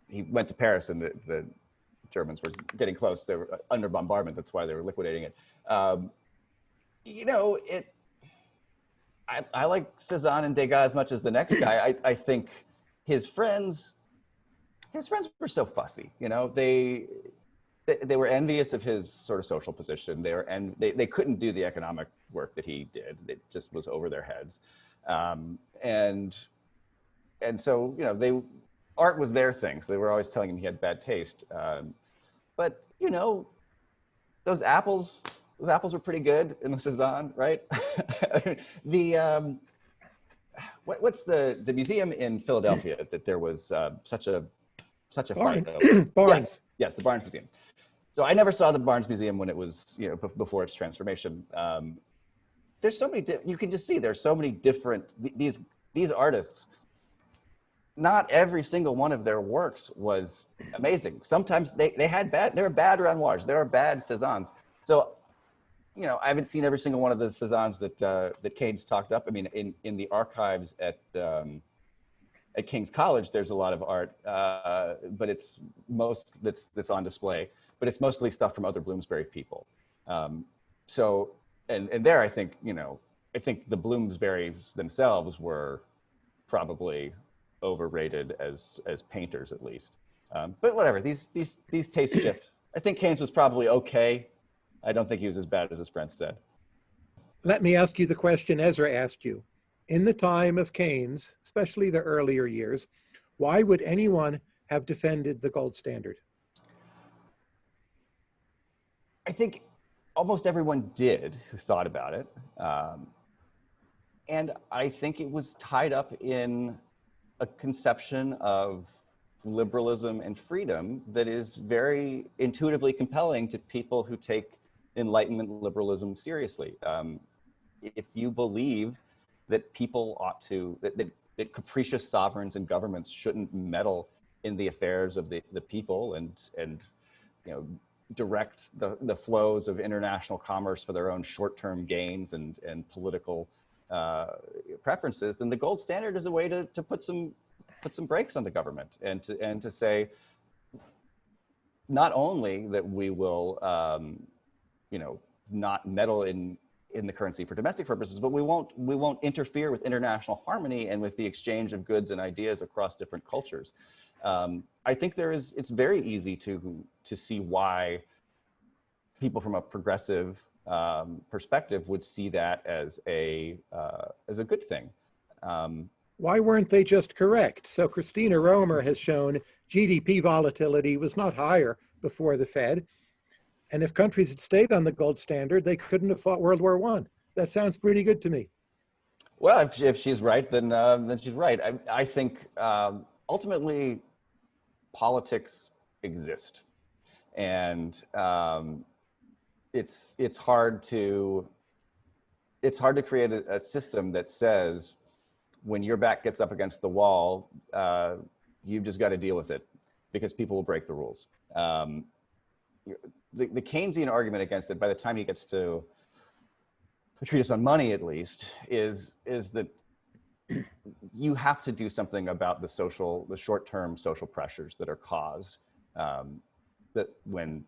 he went to Paris and the, the, Germans were getting close. They were under bombardment. That's why they were liquidating it. Um, you know, it. I, I like Cezanne and Degas as much as the next guy. I, I think his friends, his friends were so fussy. You know, they they, they, were envious of his sort of social position. They were, and they, they couldn't do the economic work that he did. It just was over their heads. Um, and, and so, you know, they, art was their thing. So they were always telling him he had bad taste. Um, but, you know, those apples, those apples were pretty good in the Cezanne, right? the, um, what, what's the, the museum in Philadelphia that there was uh, such a, such a Barn. fight Barnes. Yes, yes, the Barnes Museum so I never saw the Barnes Museum when it was, you know, before its transformation. Um, there's so many, you can just see there's so many different, these, these artists, not every single one of their works was amazing. Sometimes they, they had bad, there were bad Renoirs, there were bad Cezannes. So, you know, I haven't seen every single one of the Cezannes that, uh, that Keynes talked up. I mean, in, in the archives at, um, at King's College, there's a lot of art, uh, but it's most that's that's on display. But it's mostly stuff from other Bloomsbury people. Um, so, and and there, I think you know, I think the Bloomsburys themselves were probably overrated as as painters at least. Um, but whatever, these these these tastes shift. I think Keynes was probably okay. I don't think he was as bad as his friends said. Let me ask you the question Ezra asked you. In the time of Keynes, especially the earlier years, why would anyone have defended the gold standard? I think almost everyone did who thought about it. Um, and I think it was tied up in a conception of liberalism and freedom that is very intuitively compelling to people who take Enlightenment liberalism seriously. Um, if you believe that people ought to, that, that, that, capricious sovereigns and governments shouldn't meddle in the affairs of the, the people and, and you know, direct the, the flows of international commerce for their own short-term gains and, and political uh, preferences, then the gold standard is a way to, to put some put some brakes on the government and to and to say not only that we will um, you know not meddle in in the currency for domestic purposes, but we won't we won't interfere with international harmony and with the exchange of goods and ideas across different cultures. Um, I think there is it's very easy to to see why people from a progressive um, perspective would see that as a uh, as a good thing. Um, Why weren't they just correct? So Christina Romer has shown GDP volatility was not higher before the Fed. And if countries had stayed on the gold standard, they couldn't have fought World War One. That sounds pretty good to me. Well, if, if she's right, then uh, then she's right. I, I think um, ultimately politics exist, and um, it's it's hard to it's hard to create a, a, system that says when your back gets up against the wall, uh, you've just got to deal with it because people will break the rules. Um, the, the Keynesian argument against it, by the time he gets to a treatise on money, at least, is is that you have to do something about the social, the short-term social pressures that are caused um, that when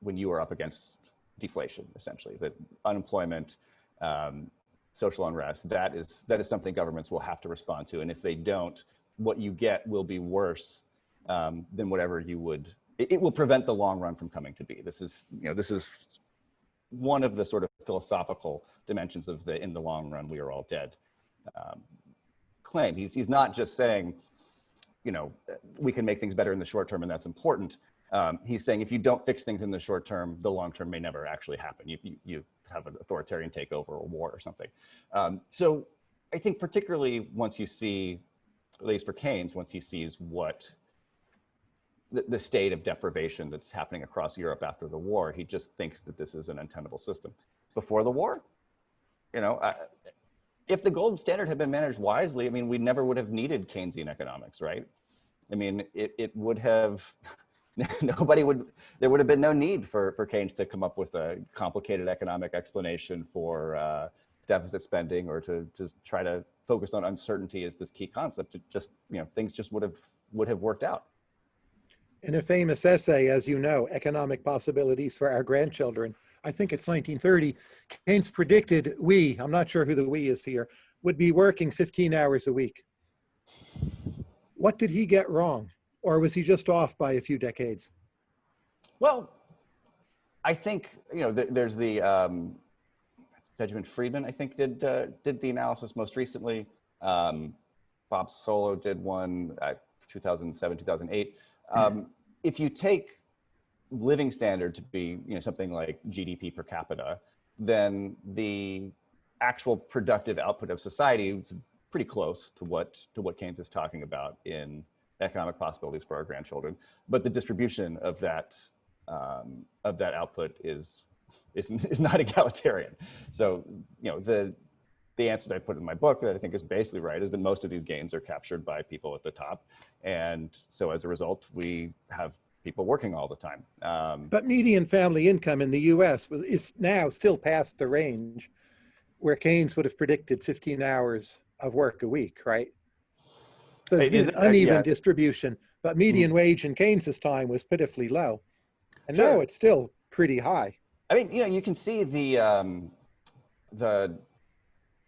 when you are up against deflation, essentially, that unemployment, um, social unrest, that is, that is something governments will have to respond to. And if they don't, what you get will be worse um, than whatever you would, it, it, will prevent the long run from coming to be. This is, you know, this is one of the sort of philosophical dimensions of the in the long run, we are all dead um, claim. He's, he's not just saying, you know, we can make things better in the short term and that's important. Um, he's saying if you don't fix things in the short term, the long term may never actually happen. You, you, you have an authoritarian takeover or war or something. Um, so I think particularly once you see, at least for Keynes, once he sees what the, state of deprivation that's happening across Europe after the war, he just thinks that this is an untenable system. Before the war, you know, if the gold standard had been managed wisely, I mean, we never would have needed Keynesian economics, right? I mean, it, it would have, nobody would, there would have been no need for, for Keynes to come up with a complicated economic explanation for uh, deficit spending or to, to try to focus on uncertainty as this key concept. It just, you know, things just would have, would have worked out. In a famous essay, as you know, Economic Possibilities for Our Grandchildren, I think it's 1930, Keynes predicted we, I'm not sure who the we is here, would be working 15 hours a week. What did he get wrong? or was he just off by a few decades? Well, I think you know th there's the um, Benjamin Friedman. I think did uh, did the analysis most recently. Um, Bob Solow did one at 2007 2008. Um, if you take living standard to be you know something like GDP per capita, then the actual productive output of society is pretty close to what to what Keynes is talking about in economic possibilities for our grandchildren, but the distribution of that um, of that output is, is is not egalitarian. So you know the the answer that I put in my book that I think is basically right is that most of these gains are captured by people at the top, and so as a result, we have people working all the time. Um, but median family income in the U.S. is now still past the range where Keynes would have predicted 15 hours of work a week, right? So Is been an uh, uneven yeah. distribution, but median wage in Keynes's time was pitifully low. And now it's still pretty high. I mean, you know, you can see the um, the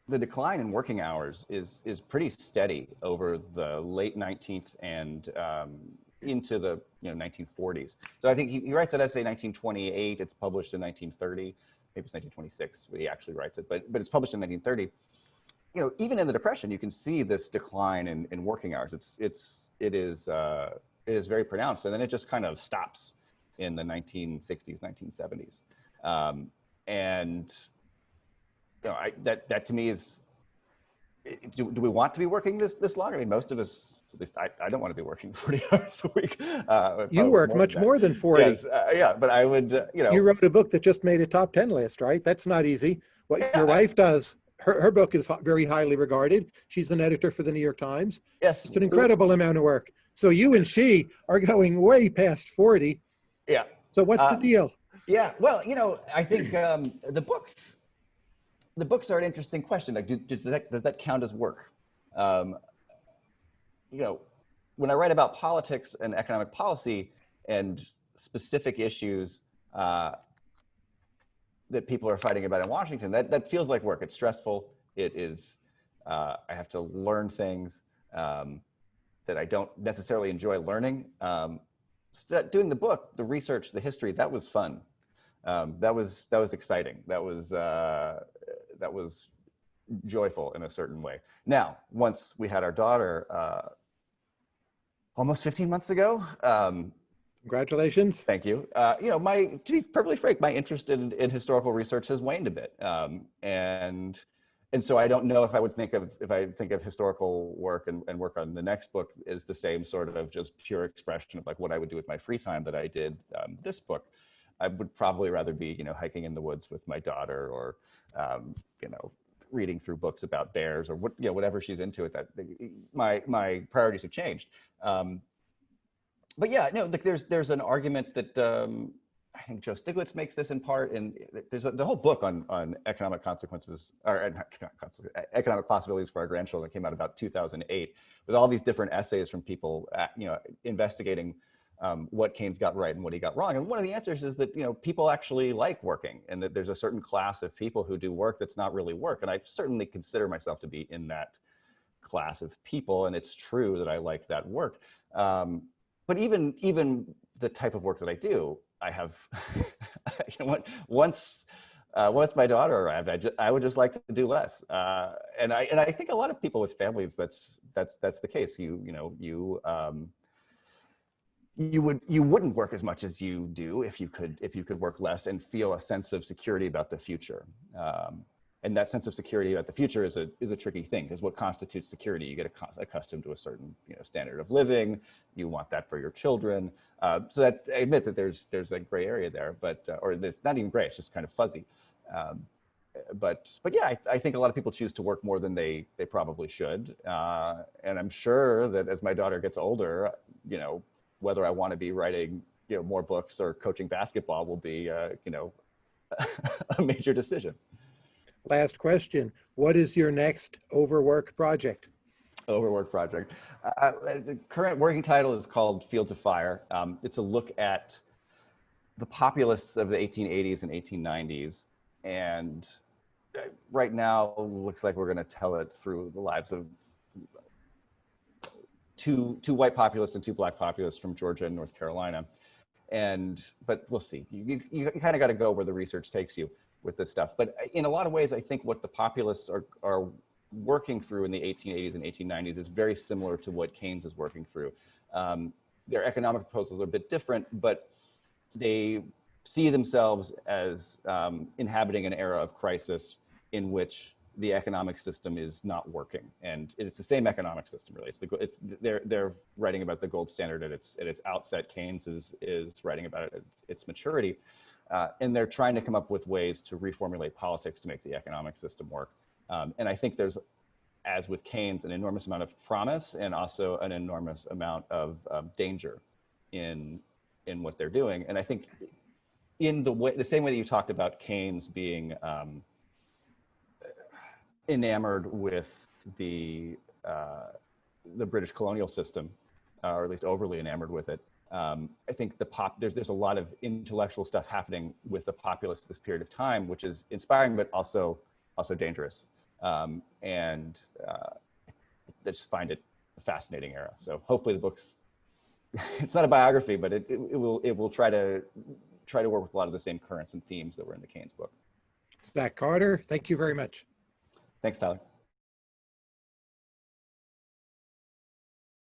the decline in working hours is is pretty steady over the late 19th and um, into the you know 1940s. So I think he, he writes that essay 1928. It's published in 1930. Maybe it's 1926 when he actually writes it, but but it's published in 1930. You know, even in the Depression, you can see this decline in, in working hours. It's it's it is uh, it is very pronounced, and then it just kind of stops in the 1960s, 1970s. Um, and you know, I, that that to me is, do, do we want to be working this this long? I mean, most of us, at least I, I don't want to be working 40 hours a week. Uh, You work more much than more than 40. Yes, uh, yeah, but I would, uh, you know, You wrote a book that just made a top 10 list, right? That's not easy. What Yeah. your wife does, her, her book is very highly regarded. She's an editor for the New York Times. yes, It's an incredible amount of work. So you and she are going way past 40. Yeah, So what's Uh, the deal? Yeah, well, you know, I think um, the books, the books are an interesting question. Like, do, does that does that count as work? Um, you know, when I write about politics and economic policy and specific issues uh, that people are fighting about in Washington, that that feels like work. It's stressful. It is. Uh, I have to learn things um, that I don't necessarily enjoy learning. Um, doing the book, the research, the history, that was fun. Um, that was that was exciting. That was uh, that was joyful in a certain way. Now, once we had our daughter, uh, almost 15 months ago. Um, Congratulations. Thank you. Uh, you know, my to be perfectly frank, my interest in, in historical research has waned a bit, um, and and so I don't know if I would think of if I think of historical work and, and work on the next book is the same sort of just pure expression of like what I would do with my free time that I did um, this book. I would probably rather be you know hiking in the woods with my daughter or um, you know reading through books about bears or what you know whatever she's into at that my my priorities have changed. Um, but yeah, no, like there's there's an argument that um, I think Joe Stiglitz makes this in part, and there's a, the whole book on on economic consequences or uh, economic possibilities for our grandchildren came out about 2008 with all these different essays from people, uh, you know, investigating um, what Keynes got right and what he got wrong. And one of the answers is that you know people actually like working, and that there's a certain class of people who do work that's not really work. And I certainly consider myself to be in that class of people, and it's true that I like that work. Um, but even even the type of work that I do, I have, you know, once uh, once my daughter arrived, I, I would just like to do less. Uh, and I and I think a lot of people with families, that's that's that's the case. You you know you um, you would you wouldn't work as much as you do if you could if you could work less and feel a sense of security about the future. Um, and that sense of security about the future is a is a tricky thing because what constitutes security? You get accustomed to a certain you know standard of living. You want that for your children. Uh, so that I admit that there's there's a gray area there, but uh, or it's not even gray. It's just kind of fuzzy. Um, but but yeah, I, I think a lot of people choose to work more than they they probably should. Uh, and I'm sure that as my daughter gets older, you know, whether I want to be writing you know more books or coaching basketball will be uh, you know a major decision. Last question. What is your next overwork project? Overwork project. Uh, the current working title is called Fields of Fire. Um, it's a look at the populists of the 1880s and 1890s. And uh, right now, looks like we're going to tell it through the lives of two, two white populists and two black populists from Georgia and North Carolina. And, but we'll see. You, you, you kind of got to go where the research takes you with this stuff. But in a lot of ways, I think what the populists are, are working through in the 1880s and 1890s is very similar to what Keynes is working through. Um, their economic proposals are a bit different, but they see themselves as um, inhabiting an era of crisis in which the economic system is not working, and it's the same economic system really. It's the it's they're they're writing about the gold standard at its at its outset. Keynes is is writing about it at its maturity, uh, and they're trying to come up with ways to reformulate politics to make the economic system work. Um, and I think there's, as with Keynes, an enormous amount of promise and also an enormous amount of um, danger in in what they're doing. And I think in the way, the same way that you talked about Keynes being um, enamored with the uh, the British colonial system, uh, or at least overly enamored with it. Um, I think the pop there's there's a lot of intellectual stuff happening with the populace at this period of time, which is inspiring, but also also dangerous. Um, and uh, I just find it a fascinating era. So hopefully the book's it's not a biography, but it, it, it will it will try to try to work with a lot of the same currents and themes that were in the Keynes book. Zach Carter, thank you very much. Thanks, Tyler.